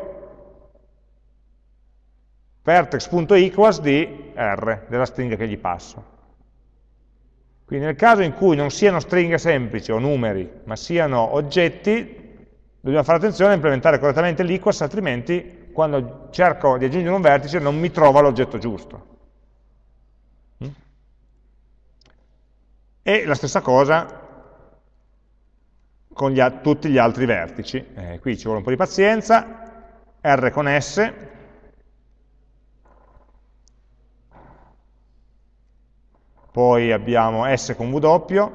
vertex.equals di R, della stringa che gli passo. Quindi nel caso in cui non siano stringhe semplici o numeri, ma siano oggetti, dobbiamo fare attenzione a implementare correttamente l'equals, altrimenti quando cerco di aggiungere un vertice non mi trova l'oggetto giusto. E la stessa cosa con gli, tutti gli altri vertici. Eh, qui ci vuole un po' di pazienza, R con S, poi abbiamo S con W,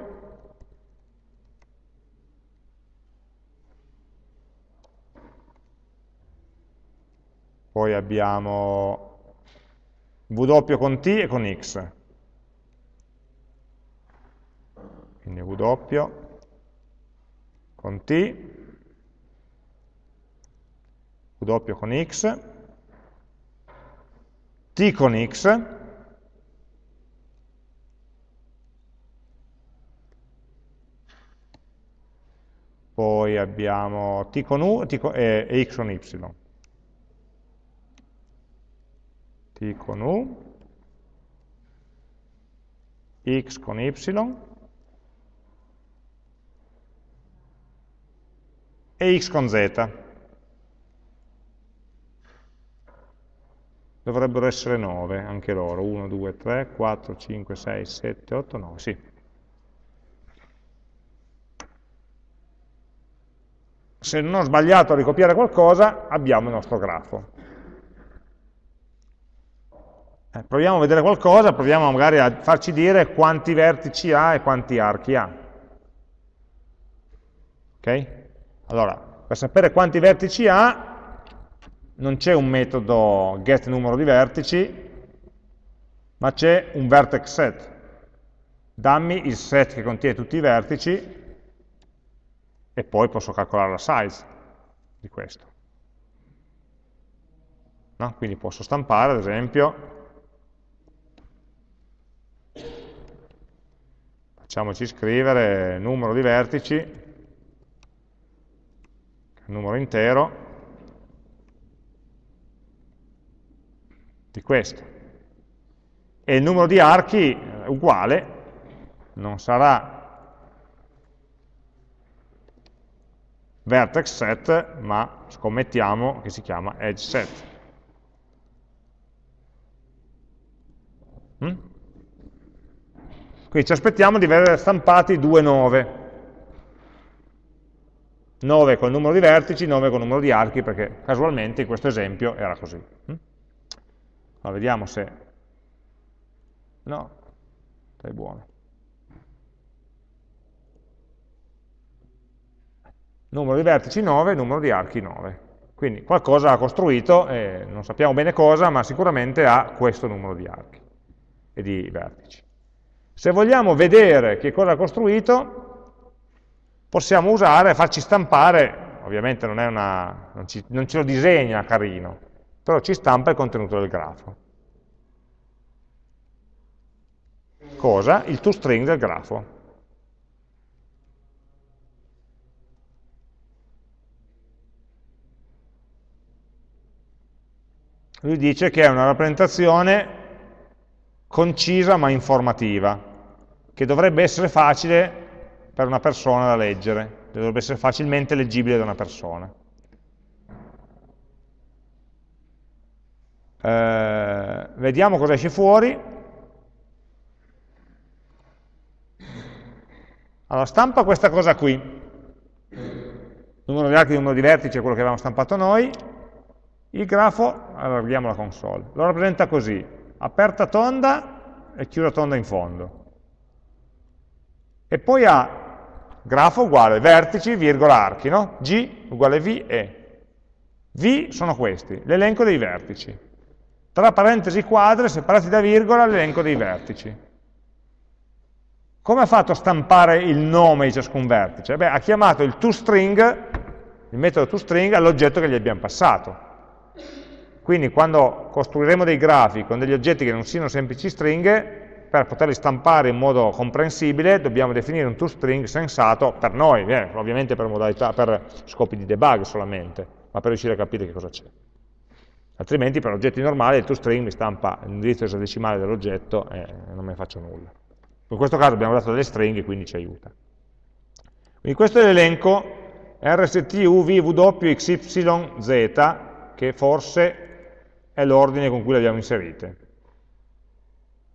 poi abbiamo W con T e con X. Quindi W con t, w con x, t con x, poi abbiamo t con u t con, e, e x con y. t con u, x con y, e x con z. Dovrebbero essere 9 anche loro, 1, 2, 3, 4, 5, 6, 7, 8, 9, sì. Se non ho sbagliato a ricopiare qualcosa, abbiamo il nostro grafo. Eh, proviamo a vedere qualcosa, proviamo magari a farci dire quanti vertici ha e quanti archi ha. Ok? Allora, per sapere quanti vertici ha, non c'è un metodo get numero di vertici, ma c'è un vertex set. Dammi il set che contiene tutti i vertici e poi posso calcolare la size di questo. No? Quindi posso stampare, ad esempio, facciamoci scrivere numero di vertici, numero intero, di questo. E il numero di archi è uguale, non sarà vertex set, ma scommettiamo che si chiama edge set. Mm? Quindi ci aspettiamo di vedere stampati due 9. 9 con il numero di vertici, 9 con il numero di archi, perché casualmente in questo esempio era così. Mm? Ma vediamo se... No, sei buono. Numero di vertici 9, numero di archi 9. Quindi qualcosa ha costruito, eh, non sappiamo bene cosa, ma sicuramente ha questo numero di archi e di vertici. Se vogliamo vedere che cosa ha costruito, possiamo usare, farci stampare, ovviamente non, una, non, ci, non ce lo disegna carino, però ci stampa il contenuto del grafo. Cosa? Il toString del grafo. Lui dice che è una rappresentazione concisa ma informativa, che dovrebbe essere facile per una persona da leggere, dovrebbe essere facilmente leggibile da una persona. Eh, vediamo cosa esce fuori. Allora, stampa questa cosa qui. Numero di archi, numero di vertici è quello che avevamo stampato noi. Il grafo, allarghiamo la console, lo rappresenta così, aperta tonda e chiusa tonda in fondo. E poi ha grafo uguale vertici, virgola, archi, no? G uguale V e. V sono questi, l'elenco dei vertici. Tra parentesi quadre, separati da virgola, l'elenco dei vertici. Come ha fatto a stampare il nome di ciascun vertice? Beh, ha chiamato il toString, il metodo toString, all'oggetto che gli abbiamo passato. Quindi quando costruiremo dei grafi con degli oggetti che non siano semplici stringhe, per poterli stampare in modo comprensibile dobbiamo definire un toString sensato per noi, eh, ovviamente per, modalità, per scopi di debug solamente, ma per riuscire a capire che cosa c'è altrimenti per oggetti normali il toString mi stampa l'indirizzo esadecimale dell'oggetto e non me ne faccio nulla. In questo caso abbiamo dato delle stringhe, quindi ci aiuta. Quindi questo è l'elenco RST, UV, W, XY, Z, che forse è l'ordine con cui le abbiamo inserite.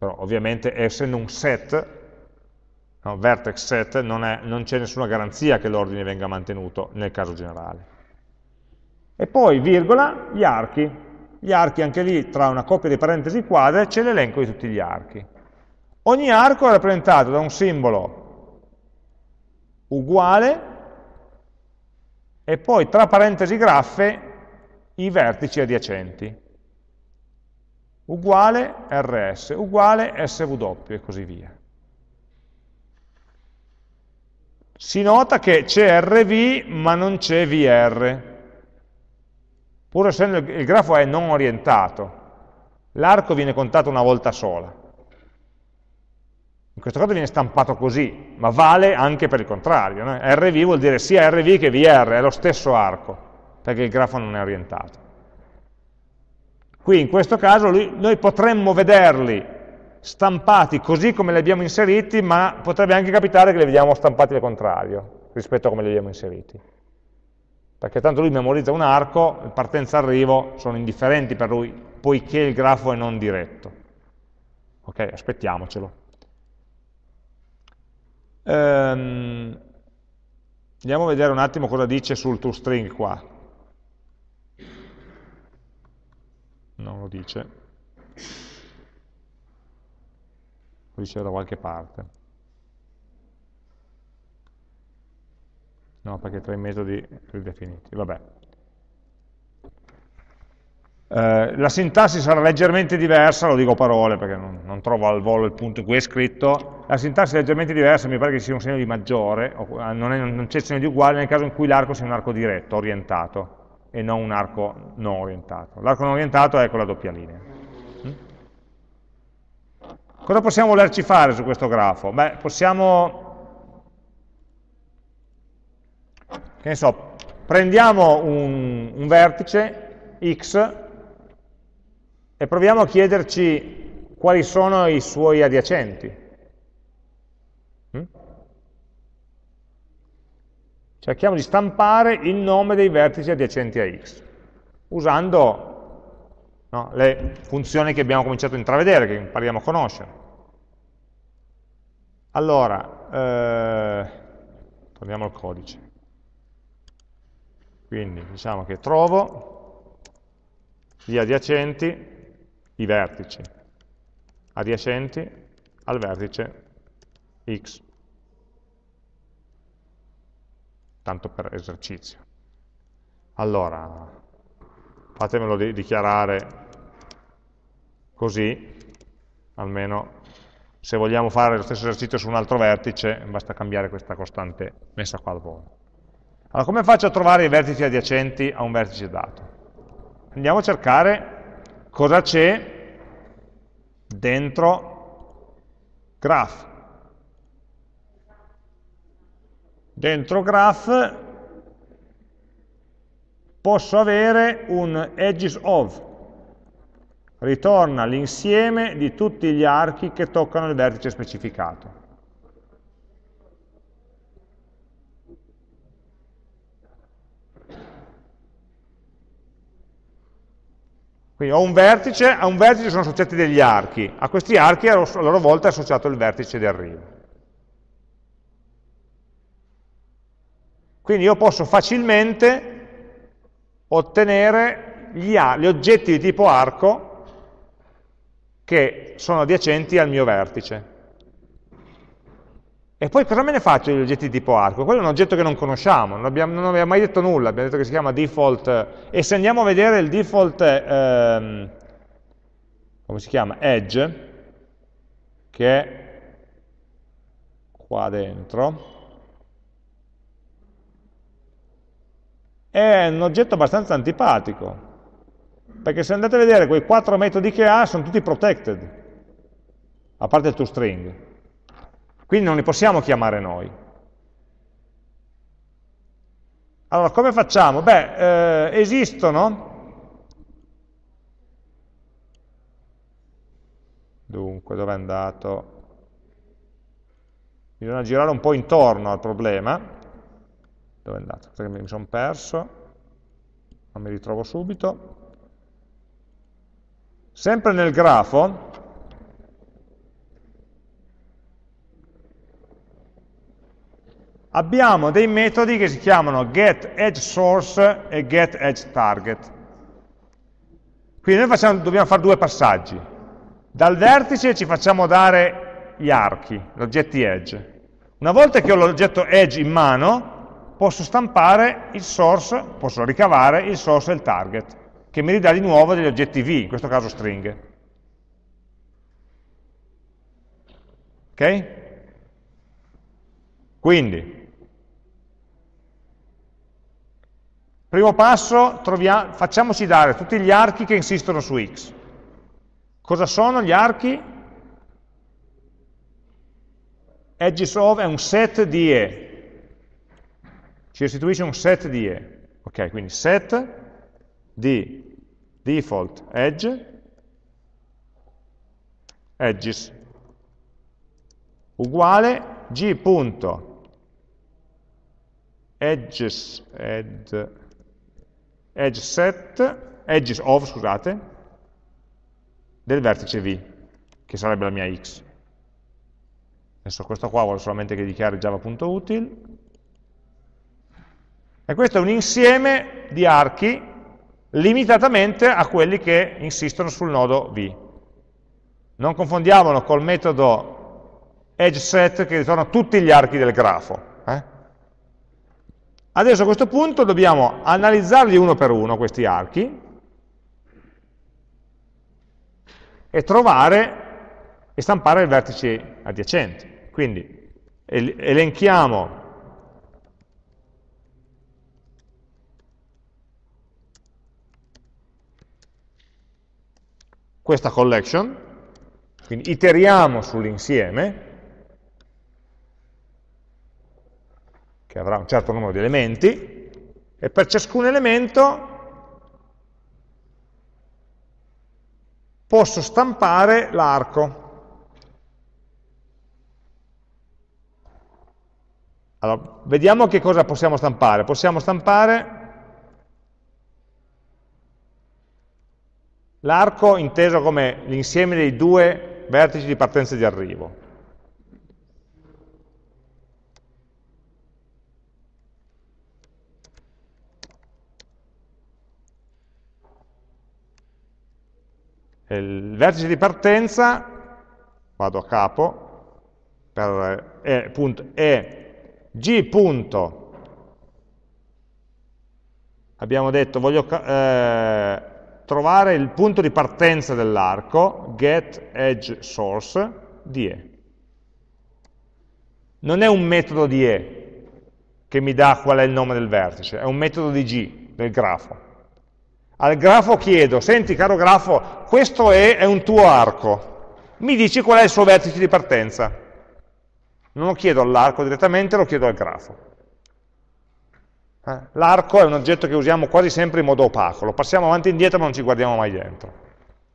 Però ovviamente essendo un set, no, vertex set, non c'è nessuna garanzia che l'ordine venga mantenuto nel caso generale. E poi, virgola, gli archi gli archi anche lì tra una coppia di parentesi quadre c'è l'elenco di tutti gli archi. Ogni arco è rappresentato da un simbolo uguale e poi tra parentesi graffe i vertici adiacenti. Uguale rs, uguale sw e così via. Si nota che c'è rv ma non c'è vr, pur essendo il grafo è non orientato, l'arco viene contato una volta sola. In questo caso viene stampato così, ma vale anche per il contrario. No? RV vuol dire sia RV che VR, è lo stesso arco, perché il grafo non è orientato. Qui in questo caso lui, noi potremmo vederli stampati così come li abbiamo inseriti, ma potrebbe anche capitare che li vediamo stampati al contrario, rispetto a come li abbiamo inseriti perché tanto lui memorizza un arco, partenza-arrivo sono indifferenti per lui, poiché il grafo è non diretto. Ok, aspettiamocelo. Ehm, andiamo a vedere un attimo cosa dice sul toString qua. Non lo dice. Lo dice da qualche parte. No, perché tra i metodi ridefiniti. Vabbè. Eh, la sintassi sarà leggermente diversa, lo dico parole perché non, non, trovo al volo il punto in cui è scritto, la sintassi è leggermente diversa, mi pare che ci sia un segno di maggiore, eh, non c'è segno di uguale nel caso in cui l'arco sia un arco diretto, orientato, e non un arco non orientato. L'arco non orientato è con la doppia linea. Mm? Cosa possiamo volerci fare su questo grafo? Beh, possiamo, che ne so, prendiamo un, un vertice x e proviamo a chiederci quali sono i suoi adiacenti. Cerchiamo di stampare il nome dei vertici adiacenti a x, usando no, le funzioni che abbiamo cominciato a intravedere, che impariamo a conoscere. Allora, eh, torniamo al codice. Quindi diciamo che trovo gli adiacenti i vertici adiacenti al vertice x, tanto per esercizio. Allora, fatemelo di dichiarare così, almeno se vogliamo fare lo stesso esercizio su un altro vertice, basta cambiare questa costante messa qua al volo. Allora, come faccio a trovare i vertici adiacenti a un vertice dato? Andiamo a cercare cosa c'è dentro graph. Dentro graph posso avere un edges of, ritorna l'insieme di tutti gli archi che toccano il vertice specificato. Quindi ho un vertice, a un vertice sono associati degli archi, a questi archi a loro volta è associato il vertice di arrivo. Quindi io posso facilmente ottenere gli, gli oggetti di tipo arco che sono adiacenti al mio vertice. E poi cosa me ne faccio degli oggetti di tipo arco? Quello è un oggetto che non conosciamo, non abbiamo, non abbiamo mai detto nulla, abbiamo detto che si chiama default, e se andiamo a vedere il default, ehm, come si chiama? Edge, che è qua dentro, è un oggetto abbastanza antipatico, perché se andate a vedere quei quattro metodi che ha sono tutti protected, a parte il toString. Quindi non li possiamo chiamare noi. Allora, come facciamo? Beh, eh, esistono, dunque, dove è andato? Bisogna girare un po' intorno al problema, dove è andato? Perché mi sono perso, non mi ritrovo subito. Sempre nel grafo, abbiamo dei metodi che si chiamano getEdgeSource e getEdgeTarget. Quindi noi facciamo, dobbiamo fare due passaggi. Dal vertice ci facciamo dare gli archi, gli oggetti edge. Una volta che ho l'oggetto edge in mano, posso stampare il source, posso ricavare il source e il target, che mi ridà di nuovo degli oggetti v, in questo caso stringhe. Ok? Quindi, Primo passo, troviamo, facciamoci dare tutti gli archi che insistono su x. Cosa sono gli archi? Edges of è un set di E. Ci restituisce un set di E. Ok, quindi set di default edge edges uguale g.edges ed edge set, edges of, scusate, del vertice V, che sarebbe la mia x. Adesso questo qua vuole solamente che dichiari java.util. E questo è un insieme di archi limitatamente a quelli che insistono sul nodo V. Non confondiamolo col metodo edgeSet che ritorna tutti gli archi del grafo. Eh? Adesso a questo punto dobbiamo analizzarli uno per uno, questi archi, e trovare e stampare i vertici adiacenti. Quindi elenchiamo questa collection, quindi iteriamo sull'insieme, che avrà un certo numero di elementi, e per ciascun elemento posso stampare l'arco. Allora, vediamo che cosa possiamo stampare. Possiamo stampare l'arco inteso come l'insieme dei due vertici di partenza e di arrivo. Il vertice di partenza, vado a capo, per e, punto, e g punto, abbiamo detto voglio eh, trovare il punto di partenza dell'arco, get edge source, di e. Non è un metodo di e che mi dà qual è il nome del vertice, è un metodo di g, del grafo. Al grafo chiedo, senti caro grafo, questo è, è un tuo arco, mi dici qual è il suo vertice di partenza. Non lo chiedo all'arco direttamente, lo chiedo al grafo. Eh? L'arco è un oggetto che usiamo quasi sempre in modo opaco, lo passiamo avanti e indietro ma non ci guardiamo mai dentro,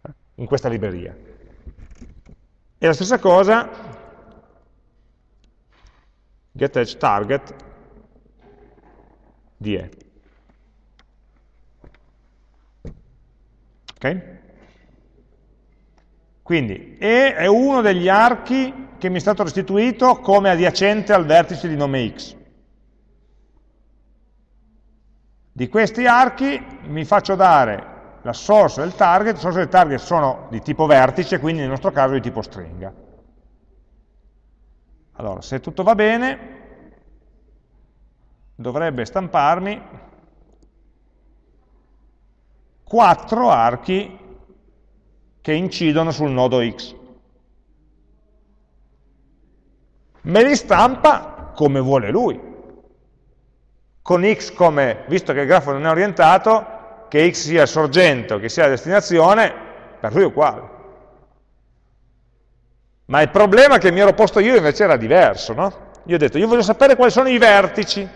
eh? in questa libreria. E la stessa cosa, getEdgeTarget die. Ok? Quindi E è uno degli archi che mi è stato restituito come adiacente al vertice di nome x. Di questi archi mi faccio dare la source del target, le source del target sono di tipo vertice, quindi nel nostro caso di tipo stringa. Allora, se tutto va bene, dovrebbe stamparmi quattro archi che incidono sul nodo X. Me li stampa come vuole lui. Con X come, visto che il grafo non è orientato, che X sia il sorgente o che sia la destinazione, per lui è uguale. Ma il problema che mi ero posto io invece era diverso, no? Io ho detto, io voglio sapere quali sono i vertici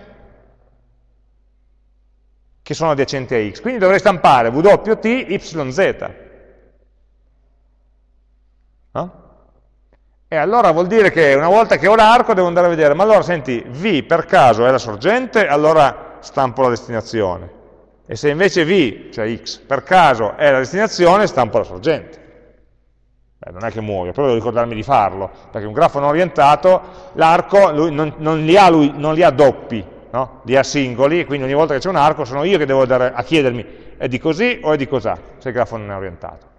che sono adiacenti a x. Quindi dovrei stampare wt yz. No? E allora vuol dire che una volta che ho l'arco devo andare a vedere, ma allora senti, v per caso è la sorgente, allora stampo la destinazione. E se invece v, cioè x, per caso è la destinazione, stampo la sorgente. Beh, non è che muoio, però devo ricordarmi di farlo, perché un grafo non orientato, l'arco non, non, li non li ha doppi, no? di A singoli, quindi ogni volta che c'è un arco sono io che devo andare a chiedermi è di così o è di cos'ha, se il grafo non è orientato.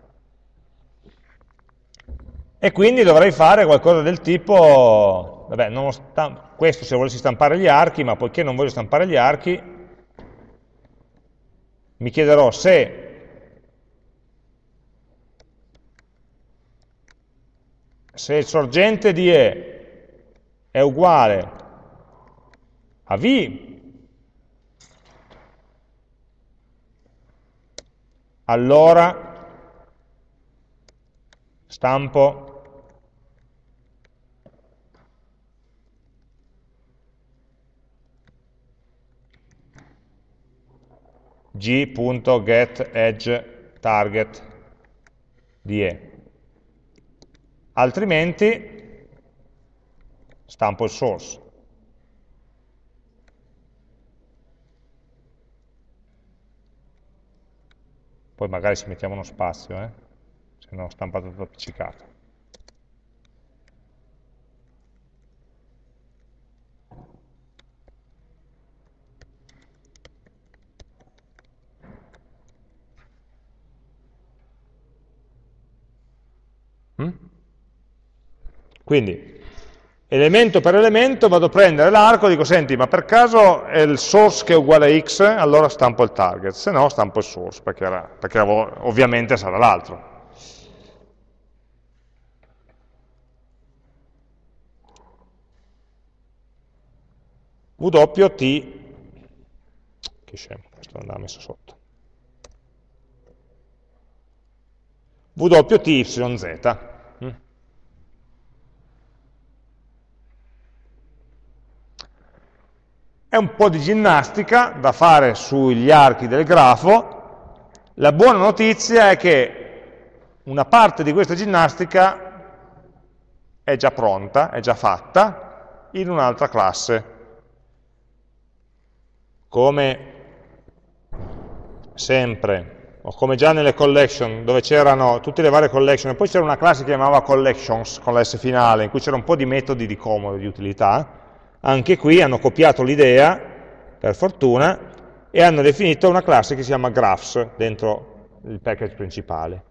E quindi dovrei fare qualcosa del tipo, vabbè, questo se volessi stampare gli archi, ma poiché non voglio stampare gli archi, mi chiederò se se il sorgente di E è uguale a V, allora stampo g.getEdgeTarget di E. Altrimenti stampo il source. poi magari ci mettiamo uno spazio, eh? se no stampato tutto appiccicato. Quindi, elemento per elemento, vado a prendere l'arco e dico, senti, ma per caso è il source che è uguale a x, allora stampo il target, se no stampo il source, perché, era, perché ovviamente sarà l'altro. W T, che scemo, questo andava messo sotto, W T Y Z. È un po' di ginnastica da fare sugli archi del grafo. La buona notizia è che una parte di questa ginnastica è già pronta, è già fatta, in un'altra classe. Come sempre, o come già nelle collection, dove c'erano tutte le varie collection, poi c'era una classe che chiamava collections, con la S finale, in cui c'era un po' di metodi di comodo, di utilità, anche qui hanno copiato l'idea, per fortuna, e hanno definito una classe che si chiama graphs dentro il package principale.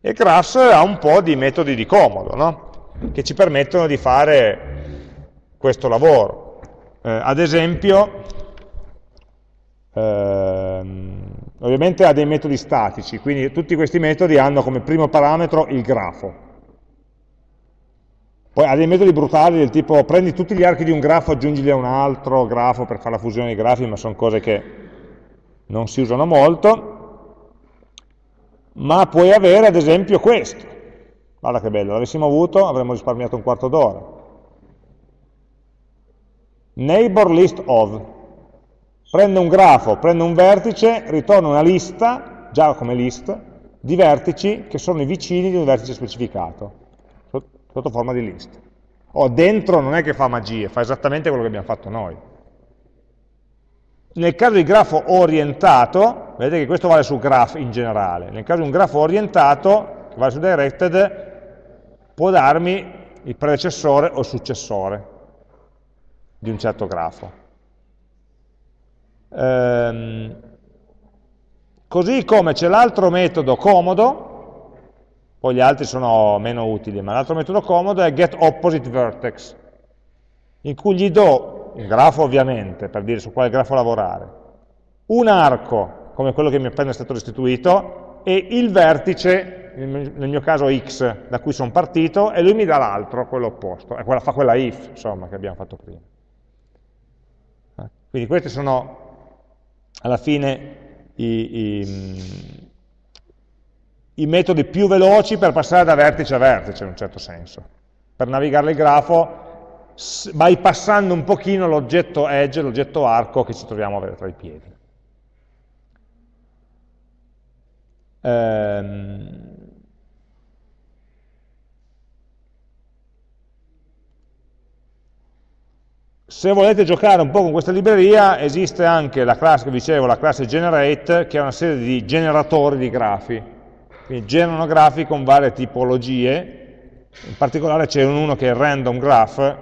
E graphs ha un po' di metodi di comodo, no? che ci permettono di fare questo lavoro. Eh, ad esempio, ehm, ovviamente ha dei metodi statici, quindi tutti questi metodi hanno come primo parametro il grafo. Poi ha dei metodi brutali del tipo prendi tutti gli archi di un grafo, aggiungili a un altro grafo per fare la fusione dei grafi, ma sono cose che non si usano molto. Ma puoi avere ad esempio questo, Guarda che bello, l'avessimo avuto avremmo risparmiato un quarto d'ora. Neighbor list of. Prende un grafo, prende un vertice, ritorna una lista, già come list, di vertici che sono i vicini di un vertice specificato, sotto forma di list. O dentro non è che fa magie, fa esattamente quello che abbiamo fatto noi. Nel caso di grafo orientato, vedete che questo vale su graph in generale, nel caso di un grafo orientato, che vale su directed, può darmi il predecessore o il successore di un certo grafo. Ehm, così come c'è l'altro metodo comodo, poi gli altri sono meno utili, ma l'altro metodo comodo è getOppositeVertex, in cui gli do un grafo ovviamente, per dire su quale grafo lavorare, un arco, come quello che mi è appena stato restituito, e il vertice nel mio caso x da cui sono partito, e lui mi dà l'altro, quello opposto, e quella, fa quella if, insomma, che abbiamo fatto prima. Quindi questi sono alla fine i, i, i, metodi più veloci per passare da vertice a vertice, in un certo senso. Per navigare il grafo bypassando un pochino l'oggetto edge, l'oggetto arco che ci troviamo tra i piedi. Ehm, Se volete giocare un po' con questa libreria, esiste anche la classe, dicevo, la classe generate, che è una serie di generatori di grafi. Quindi generano grafi con varie tipologie, in particolare c'è uno che è random graph,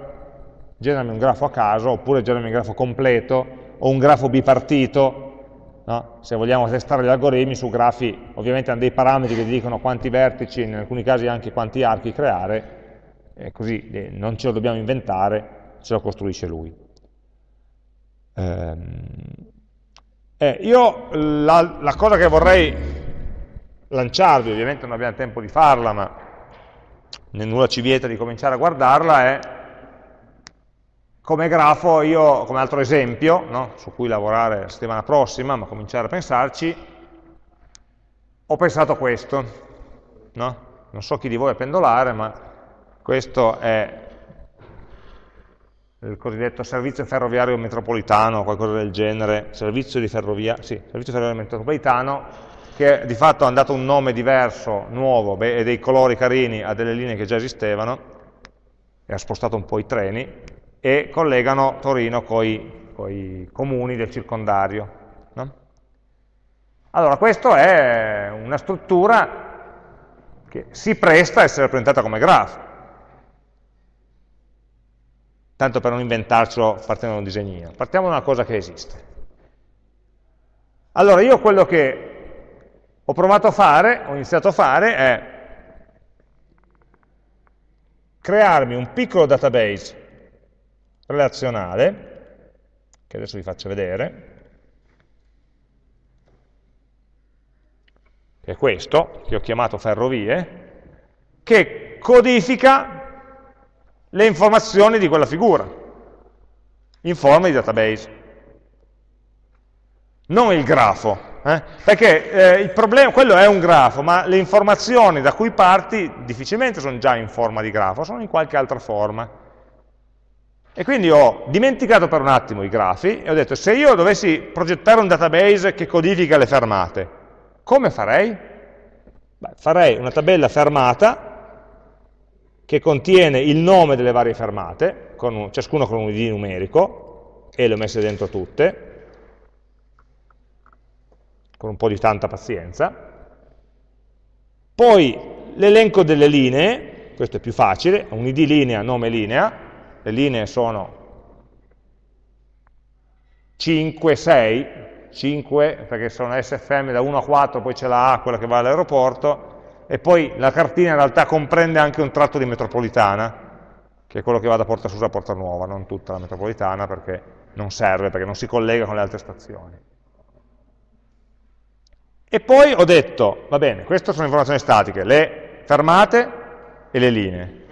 generami un grafo a caso, oppure generami un grafo completo, o un grafo bipartito, no? se vogliamo testare gli algoritmi su grafi, ovviamente hanno dei parametri che dicono quanti vertici, in alcuni casi anche quanti archi creare, e così eh, non ce lo dobbiamo inventare, se lo costruisce lui. Ehm, eh, io la, la, cosa che vorrei lanciarvi, ovviamente non abbiamo tempo di farla, ma nulla ci vieta di cominciare a guardarla, è come grafo, io come altro esempio, no, su cui lavorare la settimana prossima, ma cominciare a pensarci, ho pensato questo, no? non so chi di voi è pendolare, ma questo è il cosiddetto servizio ferroviario metropolitano, qualcosa del genere, servizio di ferrovia, sì, servizio ferroviario metropolitano, che di fatto ha dato un nome diverso, nuovo, e dei colori carini a delle linee che già esistevano, e ha spostato un po' i treni, e collegano Torino con i comuni del circondario. No? Allora, questa è una struttura che si presta a essere rappresentata come grafo tanto per non inventarcelo partendo da un disegnino. Partiamo da una cosa che esiste. Allora, io quello che ho provato a fare, ho iniziato a fare, è crearmi un piccolo database relazionale, che adesso vi faccio vedere, che è questo, che ho chiamato ferrovie, che codifica le informazioni di quella figura. in forma di database. Non il grafo, eh? perché eh, problema, quello è un grafo, ma le informazioni da cui parti difficilmente sono già in forma di grafo, sono in qualche altra forma. E quindi ho dimenticato per un attimo i grafi e ho detto se io dovessi progettare un database che codifica le fermate, come farei? Beh, farei una tabella fermata che contiene il nome delle varie fermate, con un, ciascuno con un id numerico, e le ho messe dentro tutte, con un po' di tanta pazienza. Poi l'elenco delle linee, questo è più facile, un id linea, nome linea, le linee sono 5, 6, 5 perché sono SFM da 1 a 4, poi c'è la A, quella che va all'aeroporto, e poi la cartina in realtà comprende anche un tratto di metropolitana, che è quello che va da Porta Susa a Porta Nuova, non tutta la metropolitana perché non serve, perché non si collega con le altre stazioni. E poi ho detto, va bene, queste sono informazioni statiche, le fermate e le linee.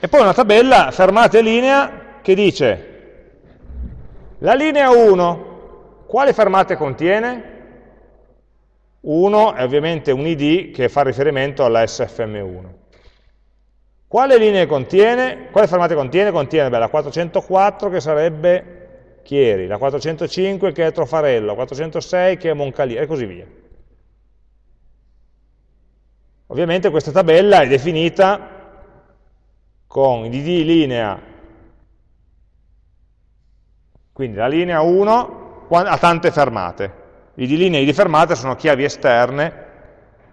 E poi una tabella fermate linea che dice la linea 1, quale fermate contiene? 1 è ovviamente un id che fa riferimento alla SFM1. Quale linee contiene? Quale fermate contiene? Contiene beh, la 404 che sarebbe Chieri, la 405 che è Trofarello, la 406 che è Moncalieri e così via. Ovviamente questa tabella è definita con id linea, quindi la linea 1 ha tante fermate, id linea e id fermata sono chiavi esterne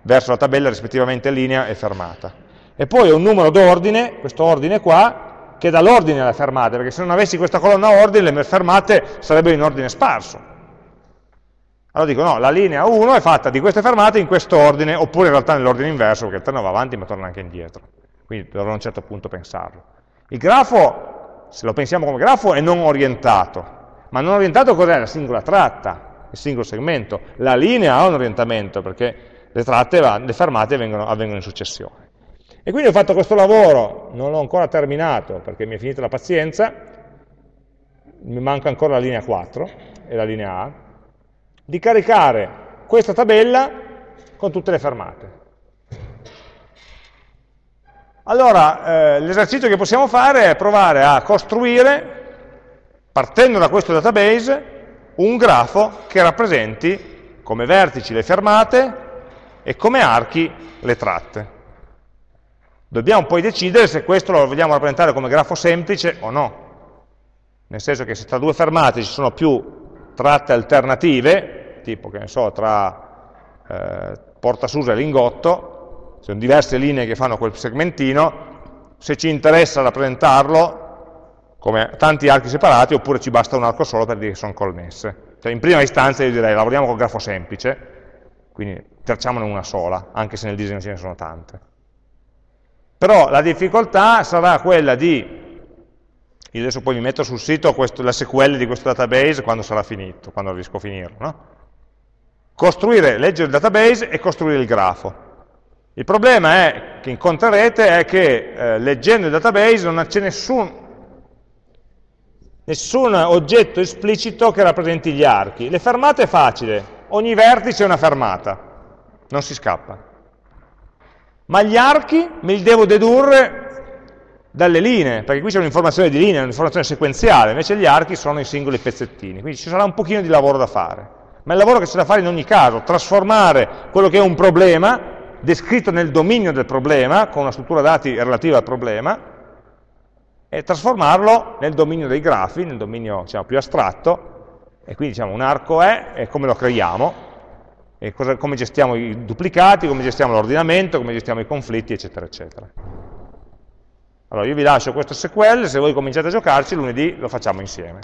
verso la tabella rispettivamente linea e fermata. E poi un numero d'ordine, questo ordine qua, che dà l'ordine alle fermate, perché se non avessi questa colonna ordine le fermate sarebbero in ordine sparso. Allora dico, no, la linea 1 è fatta di queste fermate in questo ordine, oppure in realtà nell'ordine inverso, perché il treno va avanti ma torna anche indietro quindi dovrò a un certo punto pensarlo. Il grafo, se lo pensiamo come grafo, è non orientato, ma non orientato cos'è? La singola tratta, il singolo segmento. La linea ha un orientamento, perché le tratte, le fermate avvengono, avvengono in successione. E quindi ho fatto questo lavoro, non l'ho ancora terminato, perché mi è finita la pazienza, mi manca ancora la linea 4 e la linea A, di caricare questa tabella con tutte le fermate. Allora, eh, l'esercizio che possiamo fare è provare a costruire, partendo da questo database, un grafo che rappresenti come vertici le fermate e come archi le tratte. Dobbiamo poi decidere se questo lo vogliamo rappresentare come grafo semplice o no. Nel senso che se tra due fermate ci sono più tratte alternative, tipo che ne so, tra eh, Porta Susa e Lingotto, sono diverse linee che fanno quel segmentino, se ci interessa rappresentarlo come tanti archi separati oppure ci basta un arco solo per dire che sono connesse. Cioè, in prima istanza io direi lavoriamo col grafo semplice, quindi tracciamone una sola, anche se nel disegno ce ne sono tante. Però la difficoltà sarà quella di, io adesso poi mi metto sul sito questo, la SQL di questo database quando sarà finito, quando riesco a finirlo, no? costruire, leggere il database e costruire il grafo. Il problema è, che incontrerete è che eh, leggendo il database non c'è nessun, nessun oggetto esplicito che rappresenti gli archi. Le fermate è facile, ogni vertice è una fermata, non si scappa. Ma gli archi me li devo dedurre dalle linee, perché qui c'è un'informazione di linea, un'informazione sequenziale, invece gli archi sono i singoli pezzettini, quindi ci sarà un pochino di lavoro da fare. Ma è il lavoro che c'è da fare in ogni caso, trasformare quello che è un problema descritto nel dominio del problema, con una struttura dati relativa al problema, e trasformarlo nel dominio dei grafi, nel dominio diciamo, più astratto, e quindi diciamo un arco è, e come lo creiamo, cosa, come gestiamo i duplicati, come gestiamo l'ordinamento, come gestiamo i conflitti, eccetera, eccetera. Allora io vi lascio questo SQL, se voi cominciate a giocarci lunedì lo facciamo insieme.